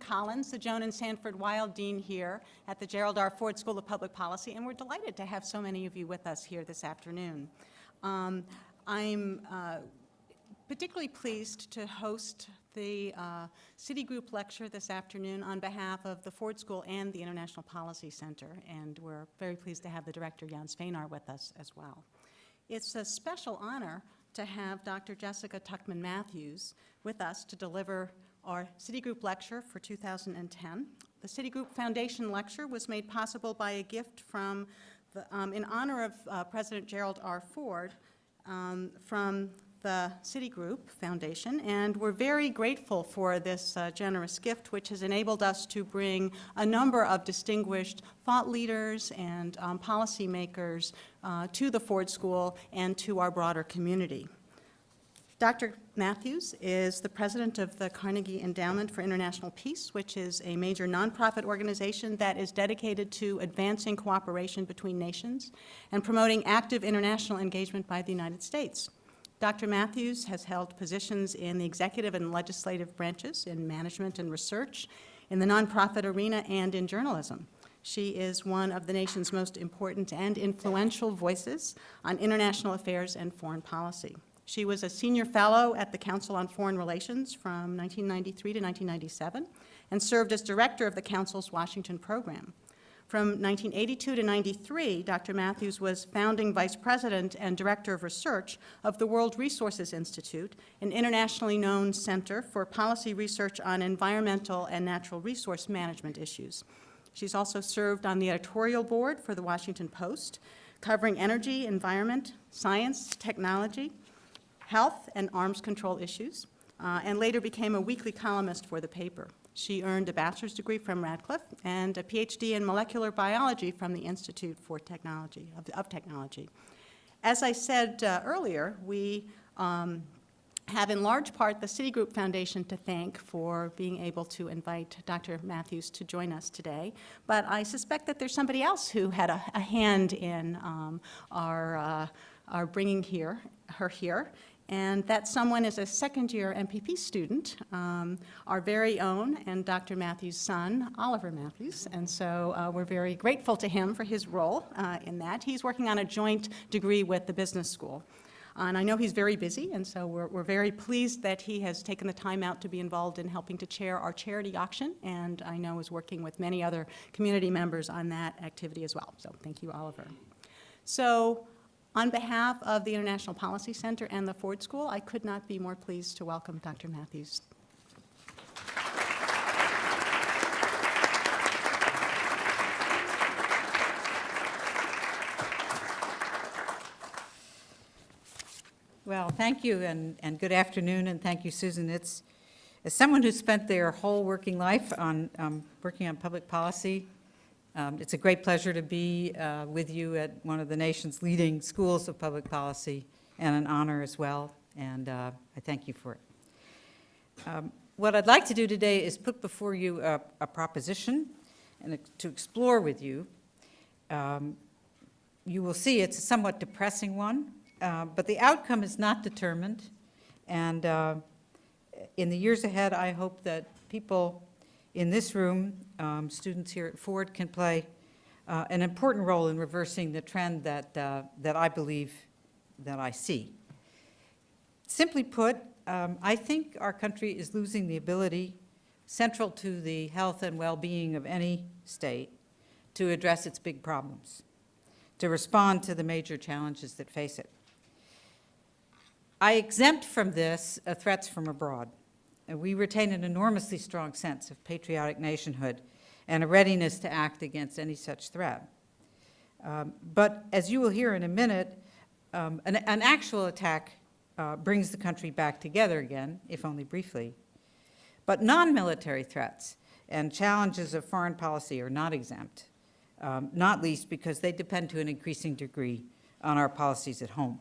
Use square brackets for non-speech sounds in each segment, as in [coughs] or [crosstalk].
Collins, the Joan and Sanford Weill Dean here at the Gerald R. Ford School of Public Policy, and we're delighted to have so many of you with us here this afternoon. Um, I'm uh, particularly pleased to host the uh, Citigroup lecture this afternoon on behalf of the Ford School and the International Policy Center, and we're very pleased to have the director, Jan Svejnar, with us as well. It's a special honor to have Dr. Jessica Tuchman Mathews with us to deliver our Citigroup lecture for 2010. The Citigroup Foundation lecture was made possible by a gift from, the, um, in honor of uh, President Gerald R. Ford, um, from the Citigroup Foundation, and we're very grateful for this uh, generous gift, which has enabled us to bring a number of distinguished thought leaders and um, policymakers uh, to the Ford School and to our broader community. Dr. Mathews is the president of the Carnegie Endowment for International Peace, which is a major nonprofit organization that is dedicated to advancing cooperation between nations and promoting active international engagement by the United States. Dr. Mathews has held positions in the executive and legislative branches, in management and research, in the nonprofit arena, and in journalism. She is one of the nation's most important and influential voices on international affairs and foreign policy. She was a senior fellow at the Council on Foreign Relations from 1993 to 1997 and served as director of the Council's Washington program. From 1982 to 93, Dr. Mathews was founding vice president and director of research of the World Resources Institute, an internationally known center for policy research on environmental and natural resource management issues. She's also served on the editorial board for the Washington Post, covering energy, environment, science, technology, health and arms control issues, uh, and later became a weekly columnist for the paper. She earned a bachelor's degree from Radcliffe and a PhD in molecular biology from the Institute for Technology, of, of Technology. As I said uh, earlier, we um, have in large part the Citigroup Foundation to thank for being able to invite Dr. Mathews to join us today. But I suspect that there's somebody else who had a, a hand in um, our, uh, our bringing here, her here and that someone is a second-year MPP student, um, our very own and Dr. Mathews' son, Oliver Mathews, and so uh, we're very grateful to him for his role uh, in that. He's working on a joint degree with the business school. And I know he's very busy, and so we're, we're, very pleased that he has taken the time out to be involved in helping to chair our charity auction, and I know is working with many other community members on that activity as well. So thank you, Oliver. So on behalf of the International Policy Center and the Ford School, I could not be more pleased to welcome Dr. Mathews. Well, thank you and, and good afternoon and thank you, Susan. It's, as someone who spent their whole working life on um, working on public policy, um, it's a great pleasure to be uh, with you at one of the nation's leading schools of public policy and an honor as well, and uh, I thank you for it. Um, what I'd like to do today is put before you a, a proposition and to explore with you. Um, you will see it's a somewhat depressing one, uh, but the outcome is not determined, and uh, in the years ahead, I hope that people in this room, um, students here at Ford can play uh, an important role in reversing the trend that, uh, that I believe that I see. Simply put, um, I think our country is losing the ability, central to the health and well-being of any state, to address its big problems, to respond to the major challenges that face it. I exempt from this uh, threats from abroad we retain an enormously strong sense of patriotic nationhood and a readiness to act against any such threat. Um, but as you will hear in a minute, um, an, an, actual attack uh, brings the country back together again, if only briefly. But non-military threats and challenges of foreign policy are not exempt, um, not least because they depend to an increasing degree on our policies at home.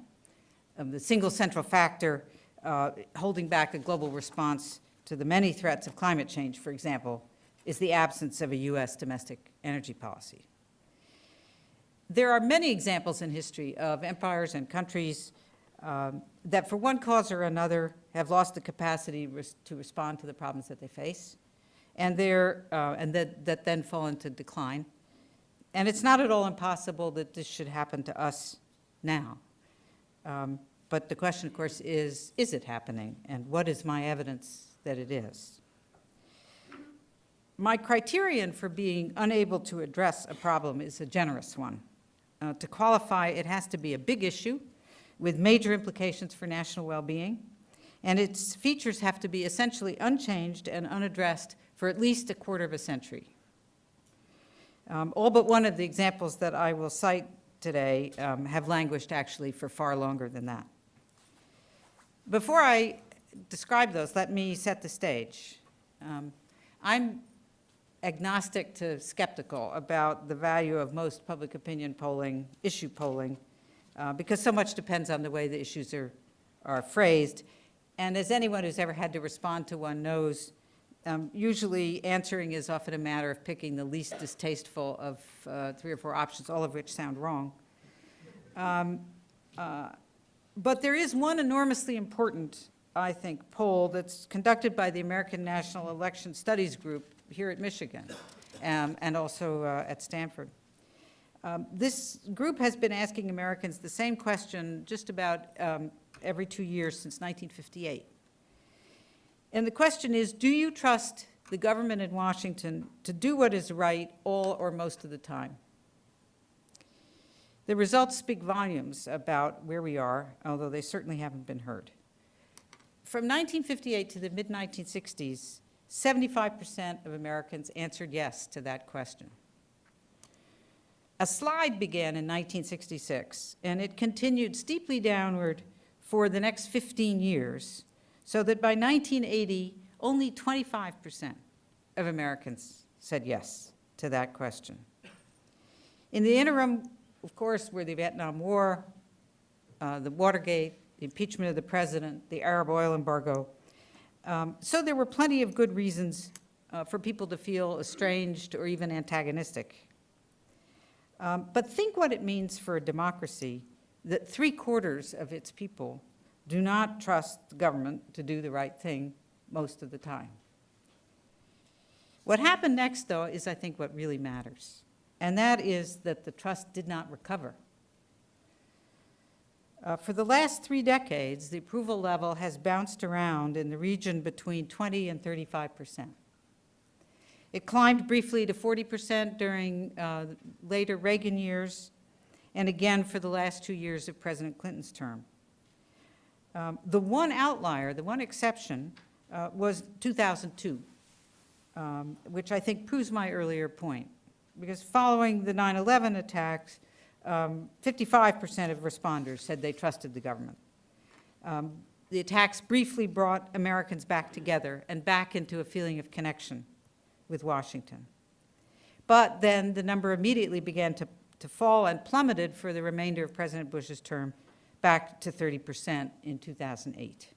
Um, the single central factor uh, holding back a global response to the many threats of climate change, for example, is the absence of a U.S. domestic energy policy. There are many examples in history of empires and countries um, that for one cause or another have lost the capacity res to respond to the problems that they face. and uh, and that, that then fall into decline. And it's not at all impossible that this should happen to us now. Um, But the question, of course, is, is it happening? And what is my evidence that it is? My criterion for being unable to address a problem is a generous one. Uh, To qualify, it has to be a big issue with major implications for national well-being, and its features have to be essentially unchanged and unaddressed for at least a quarter of a century. Um, All but one of the examples that I will cite today um, have languished actually for far longer than that. Before I describe those, let me set the stage. Um, I'm agnostic to skeptical about the value of most public opinion polling, issue polling, uh, because so much depends on the way the issues are, are phrased. And as anyone who's ever had to respond to one knows, um, usually answering is often a matter of picking the least distasteful of uh, three or four options, all of which sound wrong. Um, uh, But there is one enormously important, I think, poll that's conducted by the American National Election Studies Group here at Michigan, um, and also uh, at Stanford. Um, This group has been asking Americans the same question just about um, every two years since 1958. And the question is, do you trust the government in Washington to do what is right all or most of the time? The results speak volumes about where we are, although they certainly haven't been heard. From 1958 to the mid-1960s, 75% of Americans answered yes to that question. A slide began in 1966, and it continued steeply downward for the next 15 years, so that by 1980, only 25% of Americans said yes to that question. In the interim, of course, were the Vietnam War, uh, the Watergate, the impeachment of the president, the Arab oil embargo. Um, So there were plenty of good reasons uh, for people to feel estranged or even antagonistic. Um, But think what it means for a democracy that three quarters of its people do not trust the government to do the right thing most of the time. What happened next, though, is I think what really matters, and that is that the trust did not recover. Uh, For the last three decades, the approval level has bounced around in the region between 20 and 35 percent. It climbed briefly to 40 percent during uh, later Reagan years, and again for the last two years of President Clinton's term. Um, The one outlier, the one exception, uh, was 2002, um, which I think proves my earlier point. Because following the 9/11 attacks, um, 55% of responders said they trusted the government. Um, The attacks briefly brought Americans back together and back into a feeling of connection with Washington. But then the number immediately began to, to fall and plummeted for the remainder of President Bush's term back to 30% in 2008.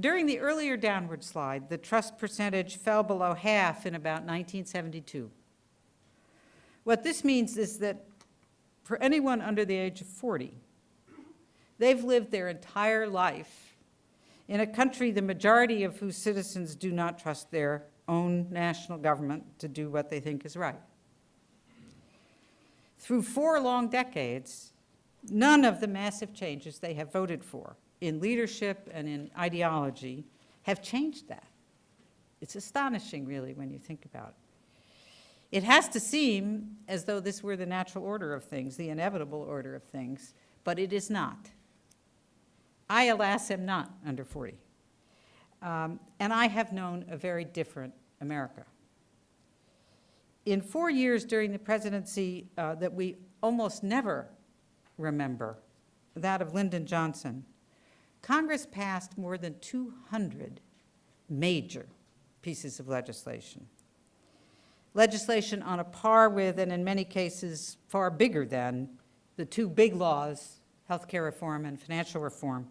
During the earlier downward slide, the trust percentage fell below half in about 1972. What this means is that for anyone under the age of 40, they've lived their entire life in a country the majority of whose citizens do not trust their own national government to do what they think is right. Through four long decades, none of the massive changes they have voted for in leadership and in ideology have changed that. It's astonishing, really, when you think about it. It has to seem as though this were the natural order of things, the inevitable order of things, but it is not. I, alas, am not under 40. Um, and I have known a very different America. In four years during the presidency uh, that we almost never remember, that of Lyndon Johnson, Congress passed more than 200 major pieces of legislation. Legislation on a par with, and in many cases far bigger than, the two big laws, healthcare reform and financial reform,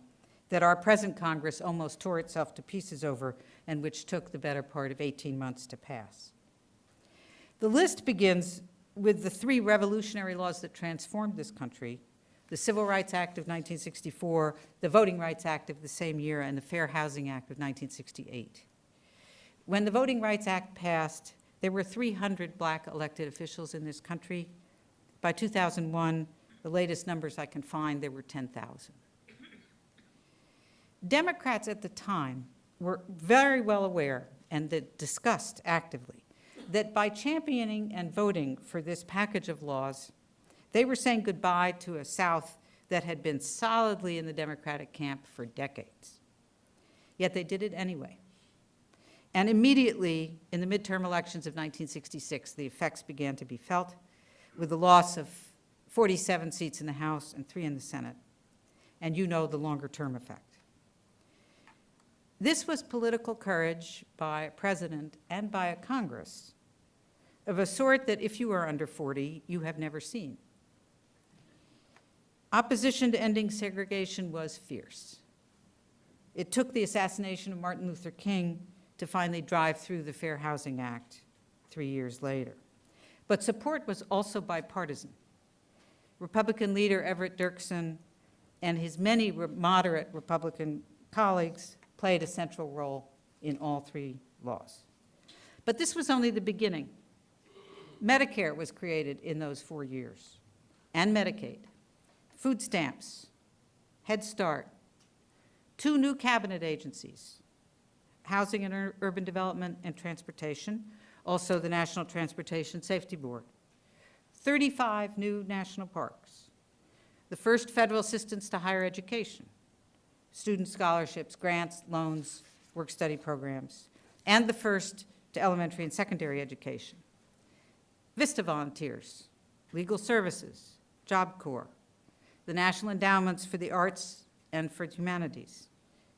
that our present Congress almost tore itself to pieces over and which took the better part of 18 months to pass. The list begins with the three revolutionary laws that transformed this country, the Civil Rights Act of 1964, the Voting Rights Act of the same year, and the Fair Housing Act of 1968. When the Voting Rights Act passed, there were 300 black elected officials in this country. By 2001, the latest numbers I can find, there were 10,000. Democrats at the time were very well aware and discussed actively that by championing and voting for this package of laws, they were saying goodbye to a South that had been solidly in the Democratic camp for decades. Yet they did it anyway. And immediately, in the midterm elections of 1966, the effects began to be felt with the loss of 47 seats in the House and three in the Senate. And you know the longer-term effect. This was political courage by a president and by a Congress of a sort that if you are under 40, you have never seen. Opposition to ending segregation was fierce. It took the assassination of Martin Luther King to finally drive through the Fair Housing Act three years later. But support was also bipartisan. Republican leader Everett Dirksen and his many re- moderate Republican colleagues played a central role in all three laws. But this was only the beginning. Medicare was created in those four years, and Medicaid, food stamps, Head Start, two new cabinet agencies, Housing and Ur- Urban Development and Transportation, also the National Transportation Safety Board, 35 new national parks, the first federal assistance to higher education, student scholarships, grants, loans, work-study programs, and the first to elementary and secondary education. VISTA volunteers, legal services, Job Corps, the National Endowments for the Arts and for Humanities,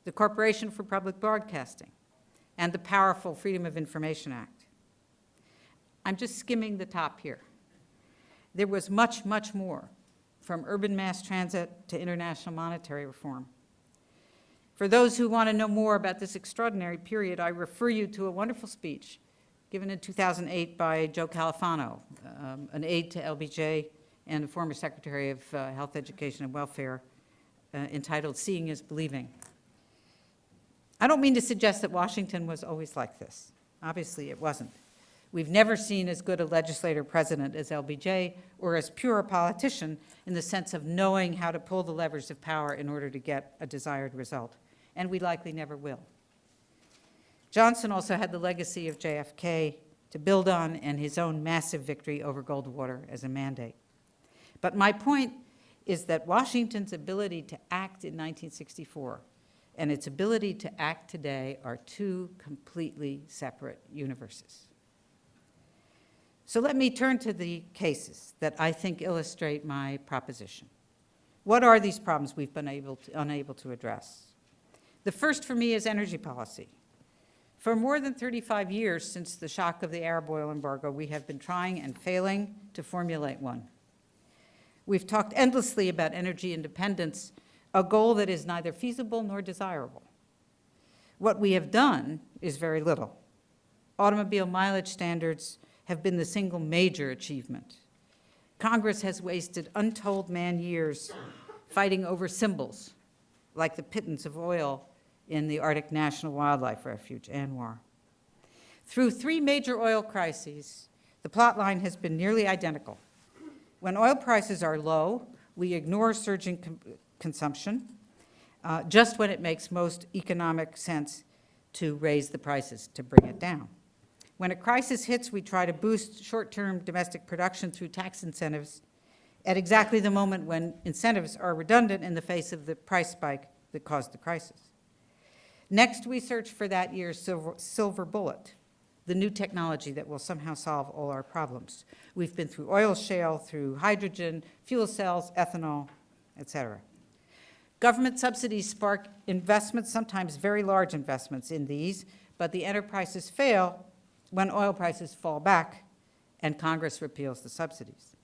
the Corporation for Public Broadcasting, and the powerful Freedom of Information Act. I'm just skimming the top here. There was much, much more, from urban mass transit to international monetary reform. For those who want to know more about this extraordinary period, I refer you to a wonderful speech given in 2008 by Joe Califano, um, an aide to LBJ and a former Secretary of uh, Health, Education, and Welfare, uh, entitled Seeing is Believing. I don't mean to suggest that Washington was always like this. Obviously, it wasn't. We've never seen as good a legislator president as LBJ or as pure a politician in the sense of knowing how to pull the levers of power in order to get a desired result, and we likely never will. Johnson also had the legacy of JFK to build on and his own massive victory over Goldwater as a mandate. But my point is that Washington's ability to act in 1964 and its ability to act today are two completely separate universes. So let me turn to the cases that I think illustrate my proposition. What are these problems we've been able to, unable to address? The first for me is energy policy. For more than 35 years since the shock of the Arab oil embargo, we have been trying and failing to formulate one. We've talked endlessly about energy independence, a goal that is neither feasible nor desirable. What we have done is very little. Automobile mileage standards have been the single major achievement. Congress has wasted untold man-years fighting over symbols, like the pittance of oil in the Arctic National Wildlife Refuge, ANWR. Through three major oil crises, the plot line has been nearly identical. When oil prices are low, we ignore surging consumption, uh, just when it makes most economic sense to raise the prices, to bring it down. When a crisis hits, we try to boost short-term domestic production through tax incentives at exactly the moment when incentives are redundant in the face of the price spike that caused the crisis. Next, we search for that year's silver, silver bullet, the new technology that will somehow solve all our problems. We've been through oil shale, through hydrogen, fuel cells, ethanol, et cetera. Government subsidies spark investments, sometimes very large investments in these, but the enterprises fail when oil prices fall back and Congress repeals the subsidies.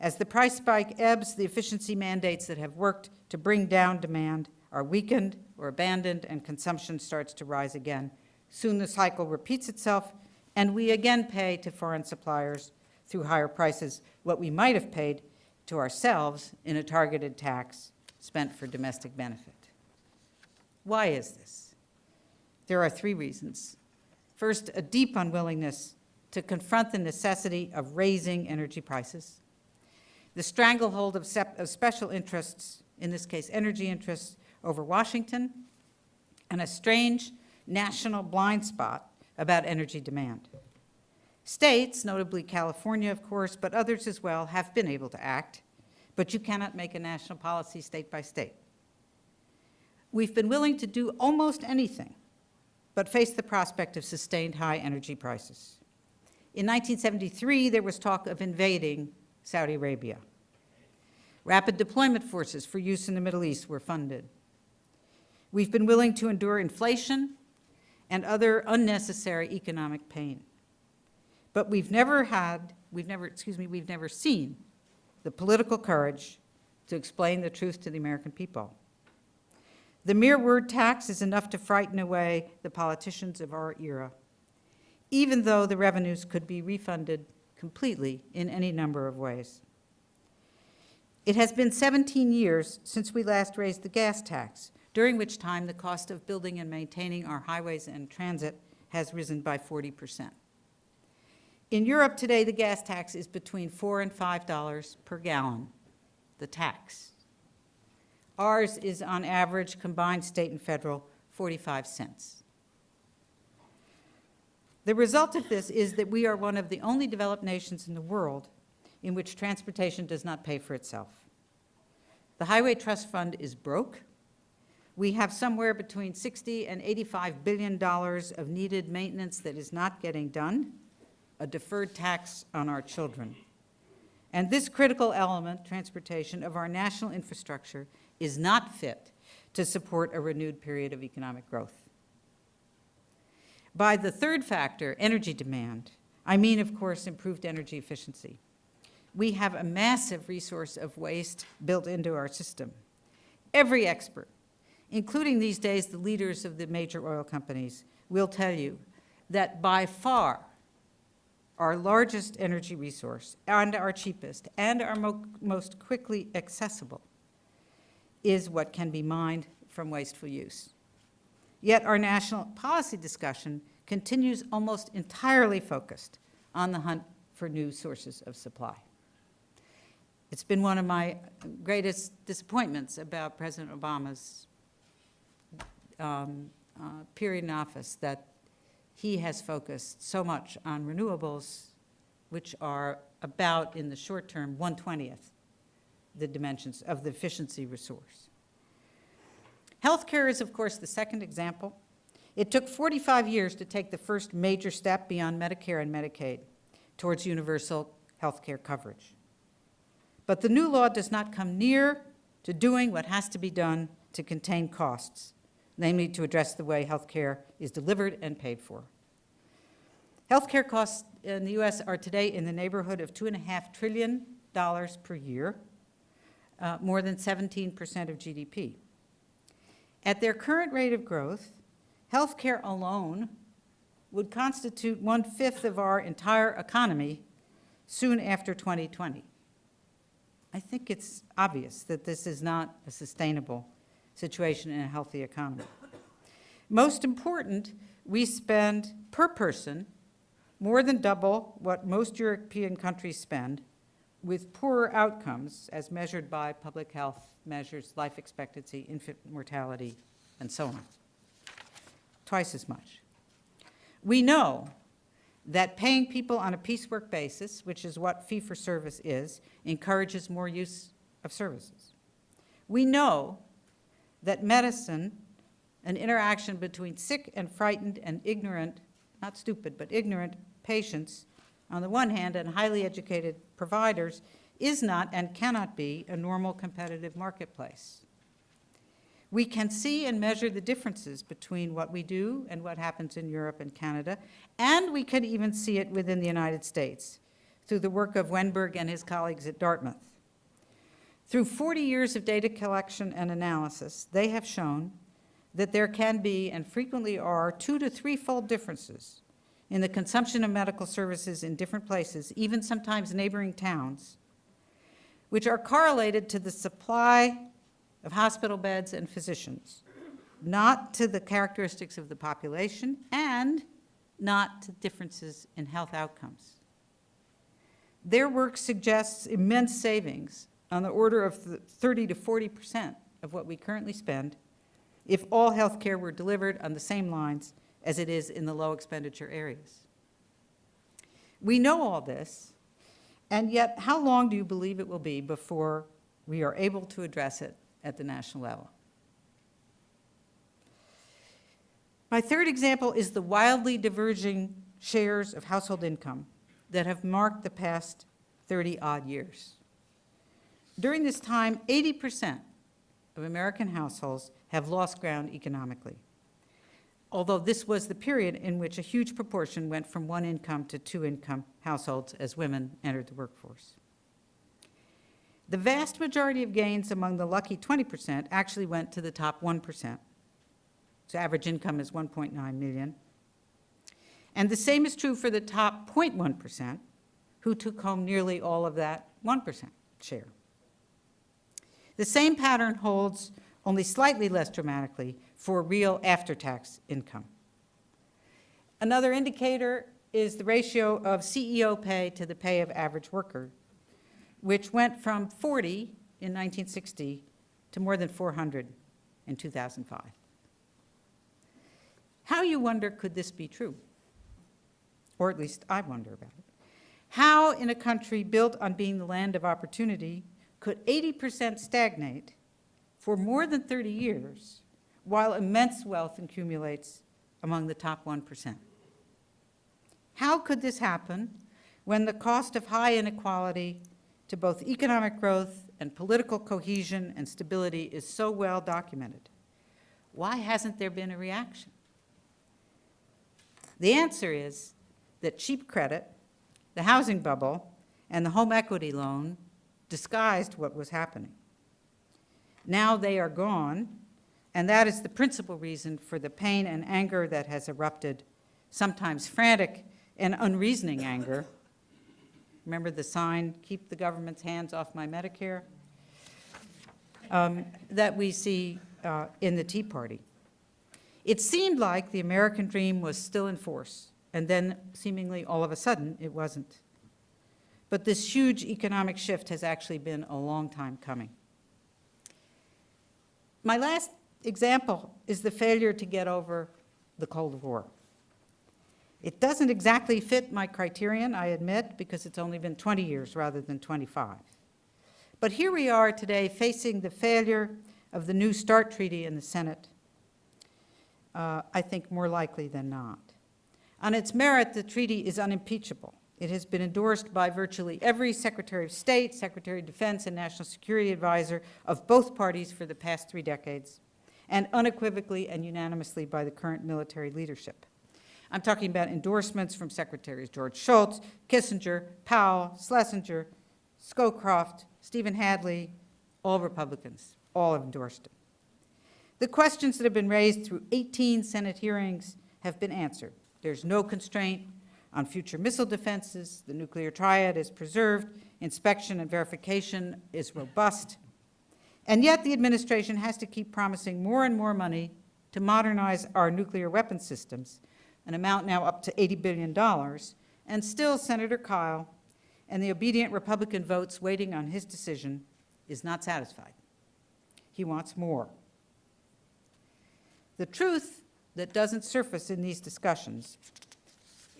As the price spike ebbs, the efficiency mandates that have worked to bring down demand are weakened or abandoned and consumption starts to rise again. Soon the cycle repeats itself and we again pay to foreign suppliers through higher prices what we might have paid to ourselves in a targeted tax spent for domestic benefit. Why is this? There are three reasons. First, a deep unwillingness to confront the necessity of raising energy prices. The stranglehold of, of special interests, in this case energy interests, over Washington, and a strange national blind spot about energy demand. States, notably California, of course, but others as well, have been able to act, but you cannot make a national policy state by state. We've been willing to do almost anything, but face the prospect of sustained high energy prices. In 1973, there was talk of invading Saudi Arabia. Rapid deployment forces for use in the Middle East were funded. We've been willing to endure inflation and other unnecessary economic pain. But we've never had, we've never, excuse me, we've never seen the political courage to explain the truth to the American people. The mere word tax is enough to frighten away the politicians of our era, even though the revenues could be refunded completely in any number of ways. It has been 17 years since we last raised the gas tax, during which time the cost of building and maintaining our highways and transit has risen by 40 percent. In Europe today, the gas tax is between 4 and $5 per gallon, the tax. Ours is on average, combined state and federal, 45 cents. The result of this is that we are one of the only developed nations in the world in which transportation does not pay for itself. The Highway Trust Fund is broke. We have somewhere between 60 and 85 billion dollars of needed maintenance that is not getting done, a deferred tax on our children. And this critical element, transportation, of our national infrastructure is not fit to support a renewed period of economic growth. By the third factor, energy demand, I mean, of course, improved energy efficiency. We have a massive resource of waste built into our system. Every expert, including these days the leaders of the major oil companies, will tell you that by far our largest energy resource and our cheapest and our mo most quickly accessible is what can be mined from wasteful use. Yet our national policy discussion continues almost entirely focused on the hunt for new sources of supply. It's been one of my greatest disappointments about President Obama's um, uh, period in office that he has focused so much on renewables, which are about, in the short term, 1/20th the dimensions of the efficiency resource. Healthcare is, of course, the second example. It took 45 years to take the first major step beyond Medicare and Medicaid towards universal health care coverage. But the new law does not come near to doing what has to be done to contain costs, namely to address the way health care is delivered and paid for. Healthcare costs in the U.S. are today in the neighborhood of $2.5 trillion per year, uh, more than 17% of GDP. At their current rate of growth, healthcare alone would constitute one-fifth of our entire economy soon after 2020. I think it's obvious that this is not a sustainable situation in a healthy economy. Most important, we spend per person more than double what most European countries spend with poorer outcomes as measured by public health measures, life expectancy, infant mortality, and so on. Twice as much. We know that paying people on a piecework basis, which is what fee-for-service is, encourages more use of services. We know that medicine, an interaction between sick and frightened and ignorant, not stupid, but ignorant patients on the one hand and highly educated providers is not and cannot be a normal competitive marketplace. We can see and measure the differences between what we do and what happens in Europe and Canada, and we can even see it within the United States through the work of Wennberg and his colleagues at Dartmouth. Through 40 years of data collection and analysis, they have shown that there can be and frequently are two to threefold differences in the consumption of medical services in different places, even sometimes neighboring towns, which are correlated to the supply of hospital beds and physicians, not to the characteristics of the population, and not to differences in health outcomes. Their work suggests immense savings on the order of th- 30 to 40% of what we currently spend if all healthcare were delivered on the same lines as it is in the low expenditure areas. We know all this, and yet how long do you believe it will be before we are able to address it at the national level? My third example is the wildly diverging shares of household income that have marked the past 30-odd years. During this time, 80% of American households have lost ground economically, although this was the period in which a huge proportion went from one income to two income households as women entered the workforce. The vast majority of gains among the lucky 20% actually went to the top 1%. So average income is 1.9 million. And the same is true for the top 0.1%, who took home nearly all of that 1% share. The same pattern holds only slightly less dramatically for real after-tax income. Another indicator is the ratio of CEO pay to the pay of average worker, which went from 40 in 1960 to more than 400 in 2005. How, you wonder, could this be true? Or at least I wonder about it. How, in a country built on being the land of opportunity, could 80% stagnate for more than 30 years while immense wealth accumulates among the top 1%? How could this happen when the cost of high inequality to both economic growth and political cohesion and stability is so well documented? Why hasn't there been a reaction? The answer is that cheap credit, the housing bubble, and the home equity loan disguised what was happening. Now they are gone, and that is the principal reason for the pain and anger that has erupted, sometimes frantic and unreasoning anger. Remember the sign, keep the government's hands off my Medicare? Um, that we see uh, in the Tea Party. It seemed like the American dream was still in force, and then seemingly all of a sudden it wasn't. But this huge economic shift has actually been a long time coming. My last example is the failure to get over the Cold War. It doesn't exactly fit my criterion, I admit, because it's only been 20 years rather than 25. But here we are today facing the failure of the New START Treaty in the Senate uh, I think more likely than not. On its merit, the treaty is unimpeachable. It has been endorsed by virtually every Secretary of State, Secretary of Defense, and National Security Advisor of both parties for the past three decades, and unequivocally and unanimously by the current military leadership. I'm talking about endorsements from Secretaries George Shultz, Kissinger, Powell, Schlesinger, Scowcroft, Stephen Hadley, all Republicans, all have endorsed it. The questions that have been raised through 18 Senate hearings have been answered. There's no constraint on future missile defenses. The nuclear triad is preserved. Inspection and verification is robust. And yet the administration has to keep promising more and more money to modernize our nuclear weapon systems, an amount now up to $80 billion. And still, Senator Kyl and the obedient Republican votes waiting on his decision is not satisfied. He wants more. The truth that doesn't surface in these discussions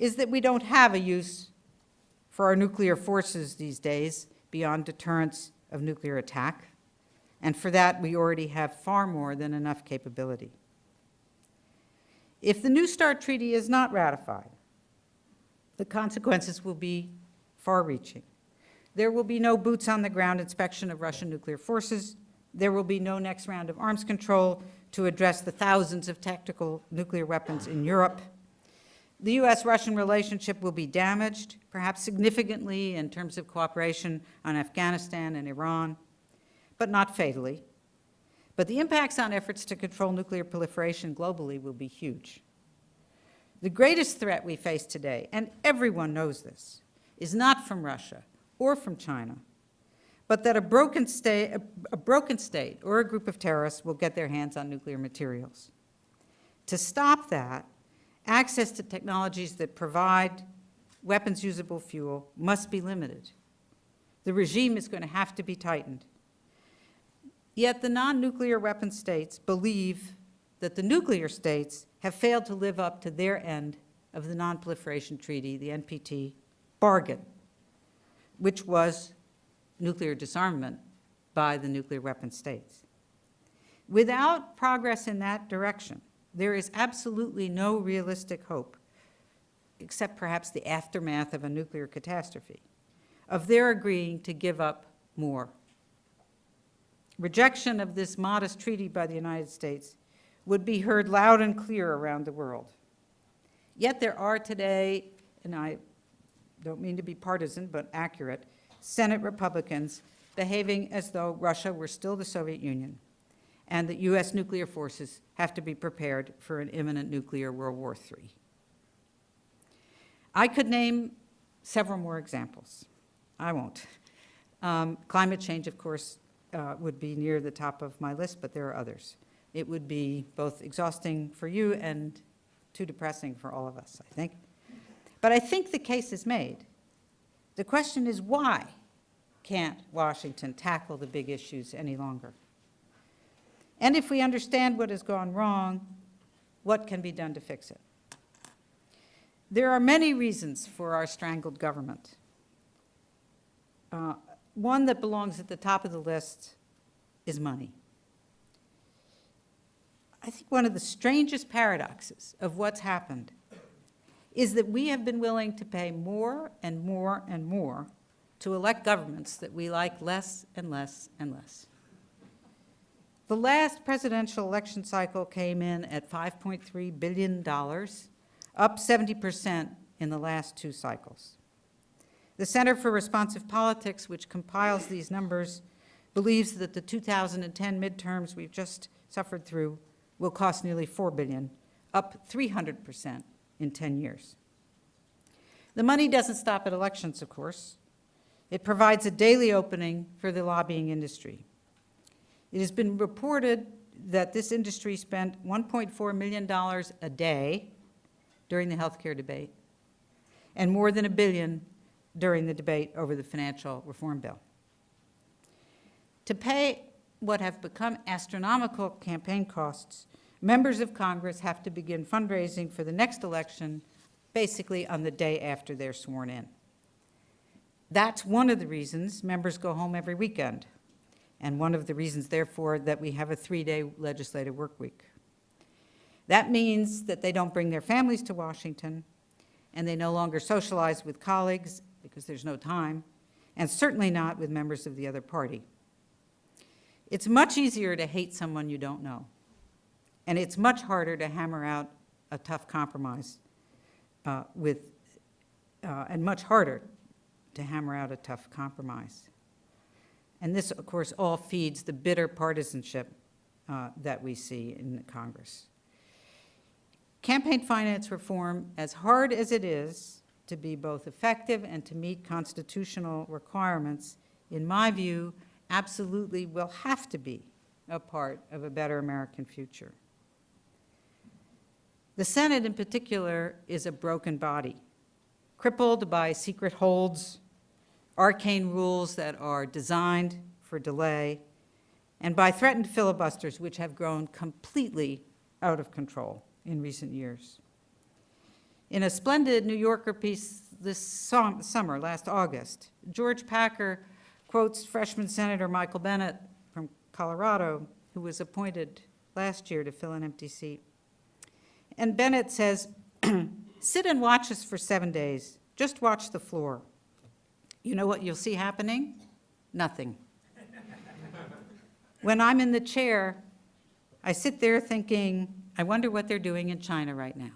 is that we don't have a use for our nuclear forces these days beyond deterrence of nuclear attack, and for that we already have far more than enough capability. If the New START Treaty is not ratified, the consequences will be far-reaching. There will be no boots-on-the-ground inspection of Russian nuclear forces. There will be no next round of arms control to address the thousands of tactical nuclear weapons in Europe. The U.S.-Russian relationship will be damaged, perhaps significantly in terms of cooperation on Afghanistan and Iran, but not fatally. But the impacts on efforts to control nuclear proliferation globally will be huge. The greatest threat we face today, and everyone knows this, is not from Russia or from China, but that a broken, state, a, a broken state or a group of terrorists will get their hands on nuclear materials. To stop that, access to technologies that provide weapons-usable fuel must be limited. The regime is going to have to be tightened. Yet the non-nuclear weapon states believe that the nuclear states have failed to live up to their end of the Non-Proliferation Treaty, the NPT, bargain, which was nuclear disarmament by the nuclear weapon states. Without progress in that direction, there is absolutely no realistic hope, except perhaps the aftermath of a nuclear catastrophe, of their agreeing to give up more. Rejection of this modest treaty by the United States would be heard loud and clear around the world. Yet there are today, and I don't mean to be partisan, but accurate, Senate Republicans behaving as though Russia were still the Soviet Union and that U.S. nuclear forces have to be prepared for an imminent nuclear World War III. I could name several more examples. I won't. Um, climate change, of course, uh, would be near the top of my list, but there are others. It would be both exhausting for you and too depressing for all of us, I think. But I think the case is made. The question is why can't Washington tackle the big issues any longer? And if we understand what has gone wrong, what can be done to fix it? There are many reasons for our strangled government. Uh, one that belongs at the top of the list is money. I think one of the strangest paradoxes of what's happened is that we have been willing to pay more and more and more to elect governments that we like less and less and less. The last presidential election cycle came in at $5.3 billion, up 70% in the last two cycles. The Center for Responsive Politics, which compiles these numbers, believes that the 2010 midterms we've just suffered through will cost nearly 4 billion, up 300% in 10 years. The money doesn't stop at elections, of course. It provides a daily opening for the lobbying industry. It has been reported that this industry spent $1.4 million a day during the healthcare debate and more than a billion during the debate over the financial reform bill. To pay what have become astronomical campaign costs, members of Congress have to begin fundraising for the next election basically on the day after they're sworn in. That's one of the reasons members go home every weekend, and one of the reasons, therefore, that we have a three-day legislative work week. That means that they don't bring their families to Washington, and they no longer socialize with colleagues because there's no time, and certainly not with members of the other party. It's much easier to hate someone you don't know, and it's much harder to hammer out a tough compromise uh, with, uh, and much harder to hammer out a tough compromise. And this, of course, all feeds the bitter partisanship uh, that we see in Congress. Campaign finance reform, as hard as it is to be both effective and to meet constitutional requirements, in my view, absolutely will have to be a part of a better American future. The Senate, in particular, is a broken body, crippled by secret holds, arcane rules that are designed for delay, and by threatened filibusters which have grown completely out of control in recent years. In a splendid New Yorker piece this summer, last August, George Packer quotes freshman Senator Michael Bennet from Colorado, who was appointed last year to fill an empty seat. And Bennet says, [clears throat] sit and watch us for seven days. Just watch the floor. You know what you'll see happening? Nothing. when I'm in the chair, I sit there thinking, I wonder what they're doing in China right now.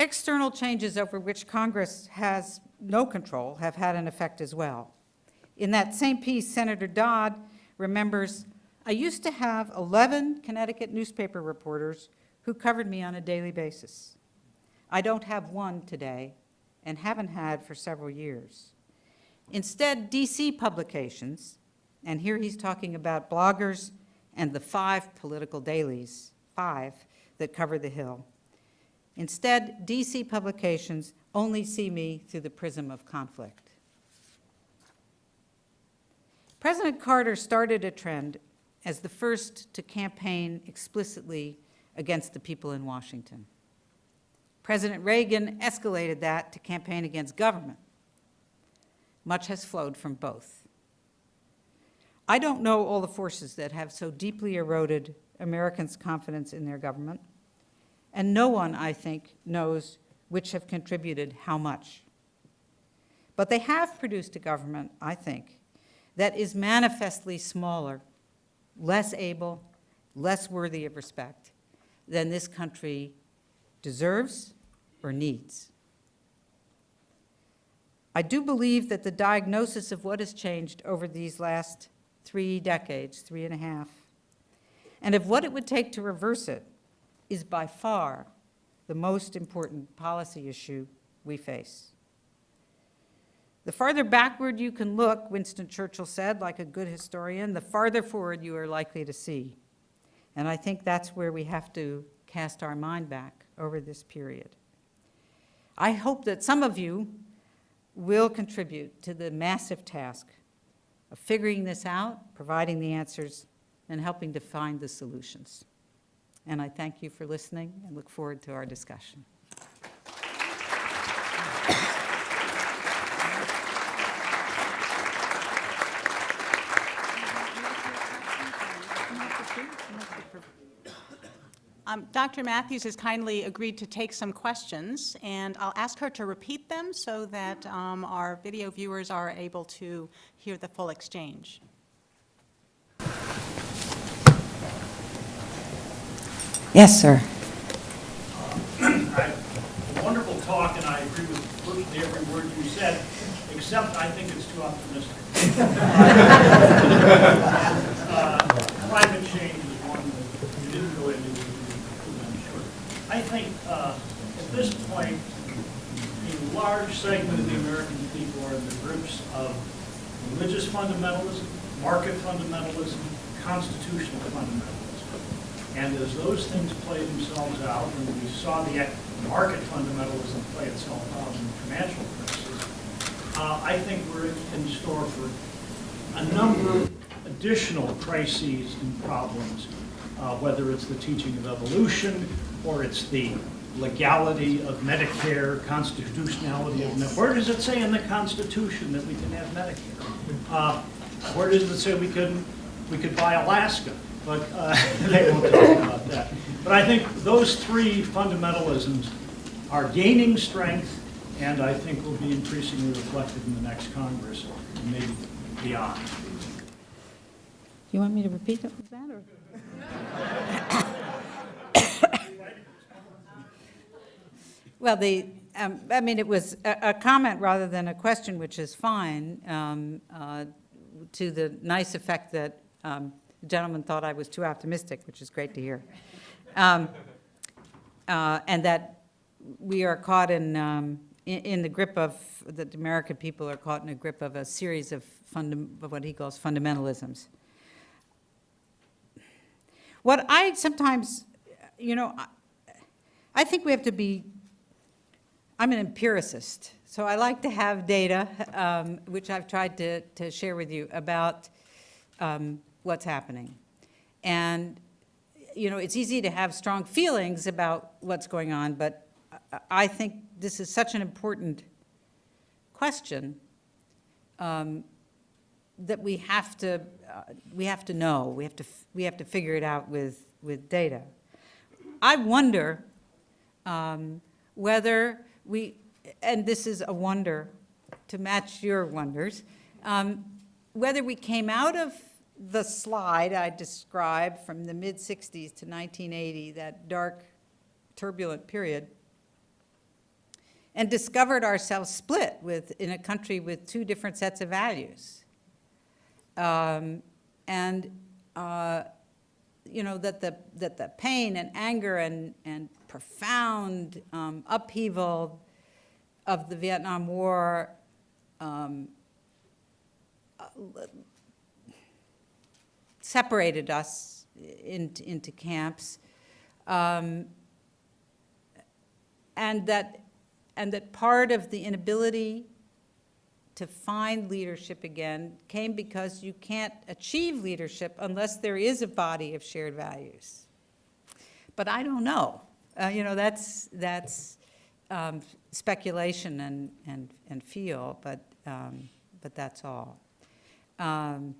External changes over which Congress has no control have had an effect as well. In that same piece, Senator Dodd remembers, I used to have 11 Connecticut newspaper reporters who covered me on a daily basis. I don't have one today and haven't had for several years. Instead, DC publications, and here he's talking about bloggers and the five political dailies, five, that cover the Hill, Instead, DC publications only see me through the prism of conflict. President Carter started a trend as the first to campaign explicitly against the people in Washington. President Reagan escalated that to campaign against government. Much has flowed from both. I don't know all the forces that have so deeply eroded Americans' confidence in their government, and no one, I think, knows which have contributed how much. But they have produced a government, I think, that is manifestly smaller, less able, less worthy of respect than this country deserves or needs. I do believe that the diagnosis of what has changed over these last three decades, three and a half, and of what it would take to reverse it is by far the most important policy issue we face. The farther backward you can look, Winston Churchill said, like a good historian, the farther forward you are likely to see. And I think that's where we have to cast our mind back over this period. I hope that some of you will contribute to the massive task of figuring this out, providing the answers, and helping to find the solutions. And I thank you for listening and look forward to our discussion. Um, Dr. Mathews has kindly agreed to take some questions, and I'll ask her to repeat them so that um, our video viewers are able to hear the full exchange. Yes, sir. Right. Wonderful talk, and I agree with virtually every word you said, except I think it's too optimistic. [laughs] Uh, Climate change is one that you didn't go into, I'm sure. I think uh, at this point, a large segment of the American people are in the groups of religious fundamentalism, market fundamentalism, constitutional fundamentalism. And as those things play themselves out, and we saw the market fundamentalism play itself out in the financial crisis, uh, I think we're in store for a number of additional crises and problems, uh, whether it's the teaching of evolution, or it's the legality of Medicare, constitutionality of, Medicare. where does it say in the Constitution that we can have Medicare? Uh, Where does it say we can, we could buy Alaska? But uh, [laughs] they won't talk about that. But I think those three fundamentalisms are gaining strength, and I think will be increasingly reflected in the next Congress, and maybe beyond. Do you want me to repeat that, or? [laughs] Well, the, um, I mean, it was a, a comment rather than a question, which is fine, um, uh, to the nice effect that um, the gentleman thought I was too optimistic, which is great to hear. Um, uh, And that we are caught in, um, in in the grip of, that the American people are caught in a grip of a series of of what he calls fundamentalisms. What I sometimes, you know, I- I think we have to be, I'm an empiricist, so I like to have data, um, which I've tried to, to share with you about um, what's happening. And, you know, it's easy to have strong feelings about what's going on, but I- think this is such an important question um, that we have to, uh, we have to know, we have to, we have to figure it out with, with data. I wonder um, whether we, and this is a wonder to match your wonders, um, whether we came out of the slide I described from the mid-60s to 1980, that dark, turbulent period, and discovered ourselves split with, in a country with two different sets of values. Um, And, uh, you know, that the, that the pain and anger and, and profound um, upheaval of the Vietnam War um, separated us into, into camps. Um, and that, and that part of the inability to find leadership again came because you can't achieve leadership unless there is a body of shared values. But I don't know. Uh, you know, that's, that's um, speculation and, and, and feel, but, um, but that's all. Um,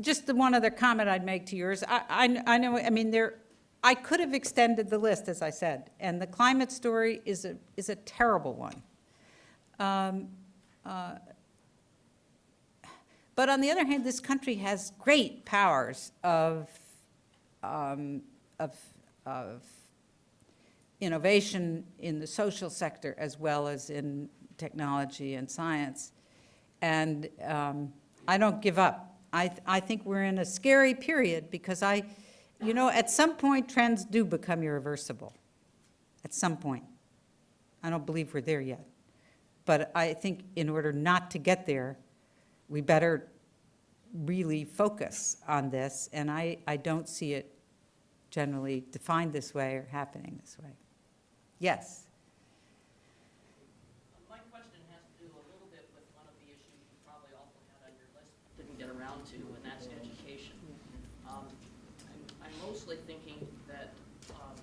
just the one other comment I'd make to yours, I, I, I know, I mean, there, I could have extended the list, as I said, and the climate story is a, is a terrible one. Um, uh, But on the other hand, this country has great powers of, um, of, of innovation in the social sector as well as in technology and science. And um, I don't give up. I, th- I think we're in a scary period because I, you know, at some point, trends do become irreversible. At some point. I don't believe we're there yet. But I think in order not to get there, we better really focus on this. And I, I don't see it generally defined this way or happening this way. Yes? My question has to do a little bit with one of the issues you probably also had on your list, didn't get around to, and that's education. Um, I'm I'm mostly thinking that um,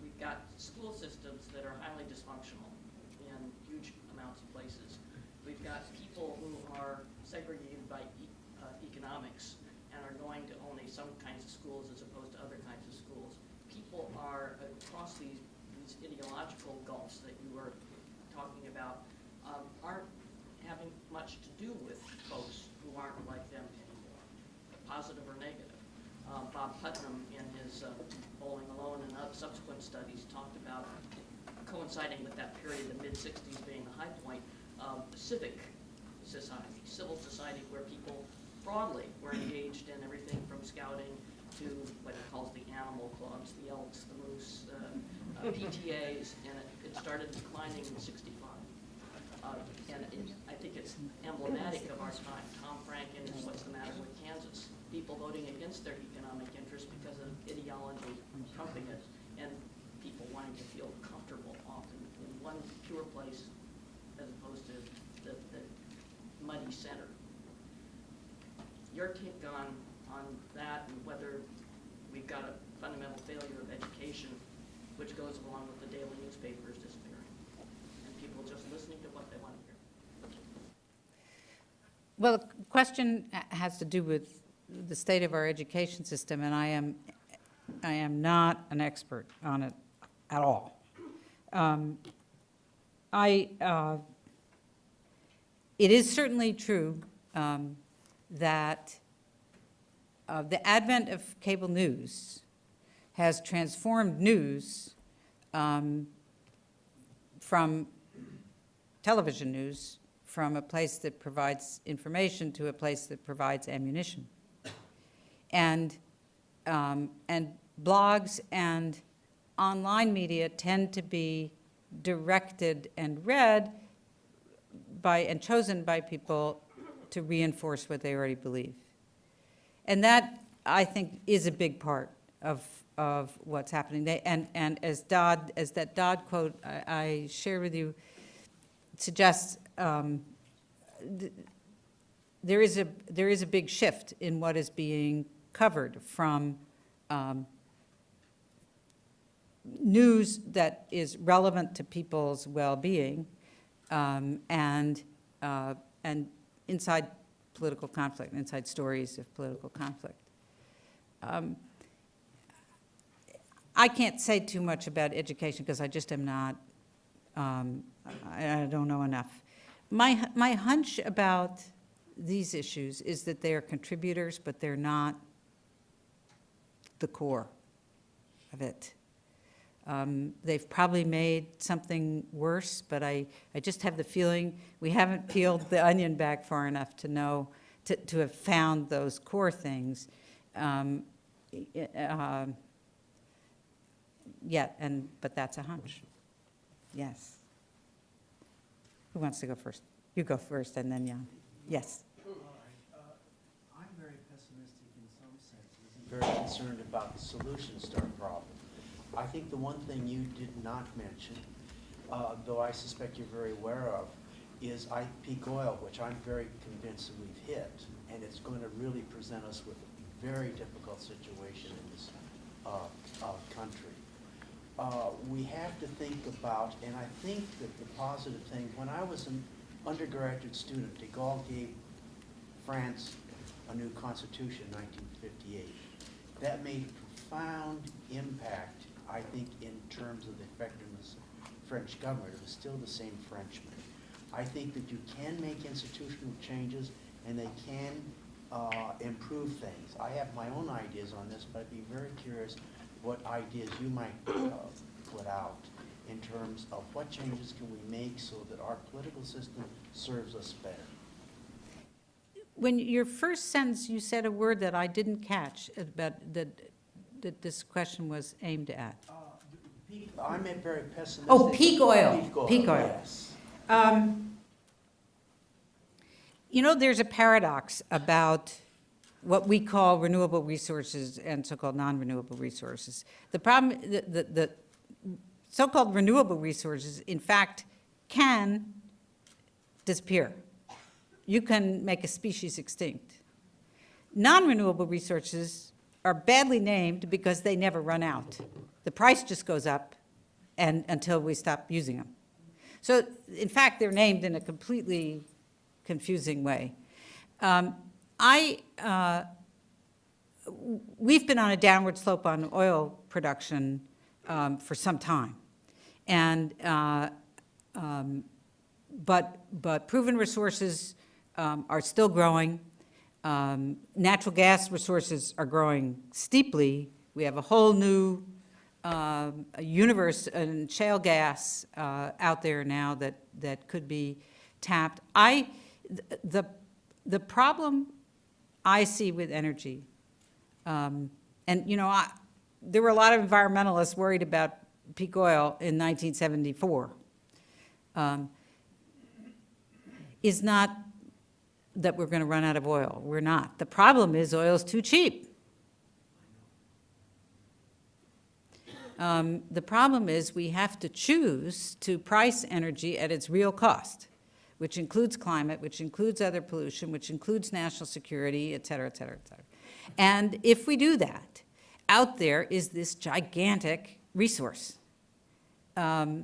we've got school systems that are highly dysfunctional in huge amounts of places. We've got people who are segregated by e- uh, economics and are going to only some kinds of schools as opposed to other kinds of schools. People are across these, these ideological gulfs that you were talking about, um, aren't having much to do with folks who aren't like them anymore, positive or negative. Uh, Bob Putnam, in his uh, Bowling Alone and other subsequent studies, talked about coinciding with that period, the mid-sixties being the high point, um, civic society, civil society, where people broadly were engaged in everything from scouting to what he calls the animal clubs, the elks, the moose, uh, uh, PTAs, and it, it started declining in sixty-five. Uh, And it, I think it's emblematic of our time. Tom Franken is What's the Matter with Kansas? People voting against their interests because of ideology trumping it, and people wanting to feel comfortable often in one pure place as opposed to the, the muddy center. Your take on, on that and whether we've got a fundamental failure of education, which goes along with the daily newspapers disappearing, and people just listening to what they want to hear. Well, the question has to do with the state of our education system, and I am, I am not an expert on it at all. Um, I, uh, it is certainly true um, that uh, the advent of cable news has transformed news um, from television news from a place that provides information to a place that provides ammunition. And, um, and blogs and online media tend to be directed and read by, and chosen by people to reinforce what they already believe. And that, I think, is a big part of, of what's happening. They, and, and as Dodd, as that Dodd quote I, I shared with you suggests, um, th- there is a, there is a big shift in what is being covered from um, news that is relevant to people's well-being um, and, uh, and inside political conflict, inside stories of political conflict. Um, I can't say too much about education because I just am not, um, I, I don't know enough. My, my hunch about these issues is that they are contributors, but they're not the core of it. Um, They've probably made something worse, but I, I just have the feeling we haven't peeled the onion back far enough to know, to, to have found those core things um, um, yet, and, but that's a hunch. Yes. Who wants to go first? You go first, and then Jan. Yes. All right. Uh, I'm very concerned about the solutions to our problem. I think the one thing you did not mention, uh, though I suspect you're very aware of, is I, peak oil, which I'm very convinced that we've hit, and it's going to really present us with a very difficult situation in this uh, uh, country. Uh, We have to think about, and I think that the positive thing, when I was an undergraduate student, de Gaulle gave France a new constitution in 1958. That made a profound impact, I think, in terms of the effectiveness of French government. It was still the same Frenchman. I think that you can make institutional changes and they can uh, improve things. I have my own ideas on this, but I'd be very curious what ideas you might uh, put out in terms of what changes can we make so that our political system serves us better. When your first sentence, you said a word that I didn't catch, about, that, that this question was aimed at. Uh, peak- I'm a very pessimistic. Oh, peak oil, Peak oil, peak oil. yes. Um, You know, there's a paradox about what we call renewable resources and so-called non-renewable resources. The problem, the, the, the so-called renewable resources, in fact, can disappear. You can make a species extinct. Non-renewable resources are badly named because they never run out. The price just goes up and, until we stop using them. So, in fact, they're named in a completely confusing way. Um, I, uh, we've been on a downward slope on oil production um, for some time. And, uh, um, but, but proven resources um, are still growing. Um, Natural gas resources are growing steeply. We have a whole new a universe and shale gas uh, out there now that, that could be tapped. I, the, the problem I see with energy, um, and, you know, I, there were a lot of environmentalists worried about peak oil in 1974, um, is not that we're going to run out of oil. We're not. The problem is oil's too cheap. Um, The problem is we have to choose to price energy at its real cost, which includes climate, which includes other pollution, which includes national security, et cetera, et cetera, et cetera. And if we do that, out there is this gigantic resource. Um,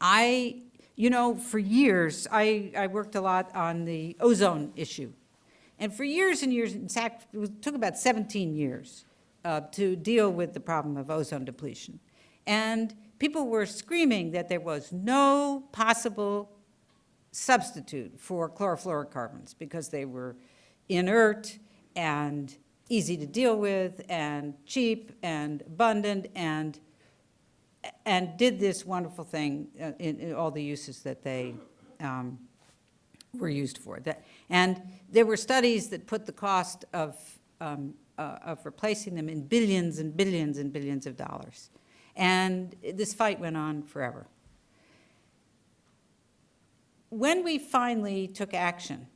I, you know, for years, I, I worked a lot on the ozone issue. And for years and years, in fact, it took about 17 years uh, to deal with the problem of ozone depletion. And people were screaming that there was no possible substitute for chlorofluorocarbons because they were inert and easy to deal with and cheap and abundant and, and did this wonderful thing uh, in, in all the uses that they um, were used for. That, and there were studies that put the cost of, um, uh, of replacing them in billions and billions and billions of dollars. And this fight went on forever. When we finally took action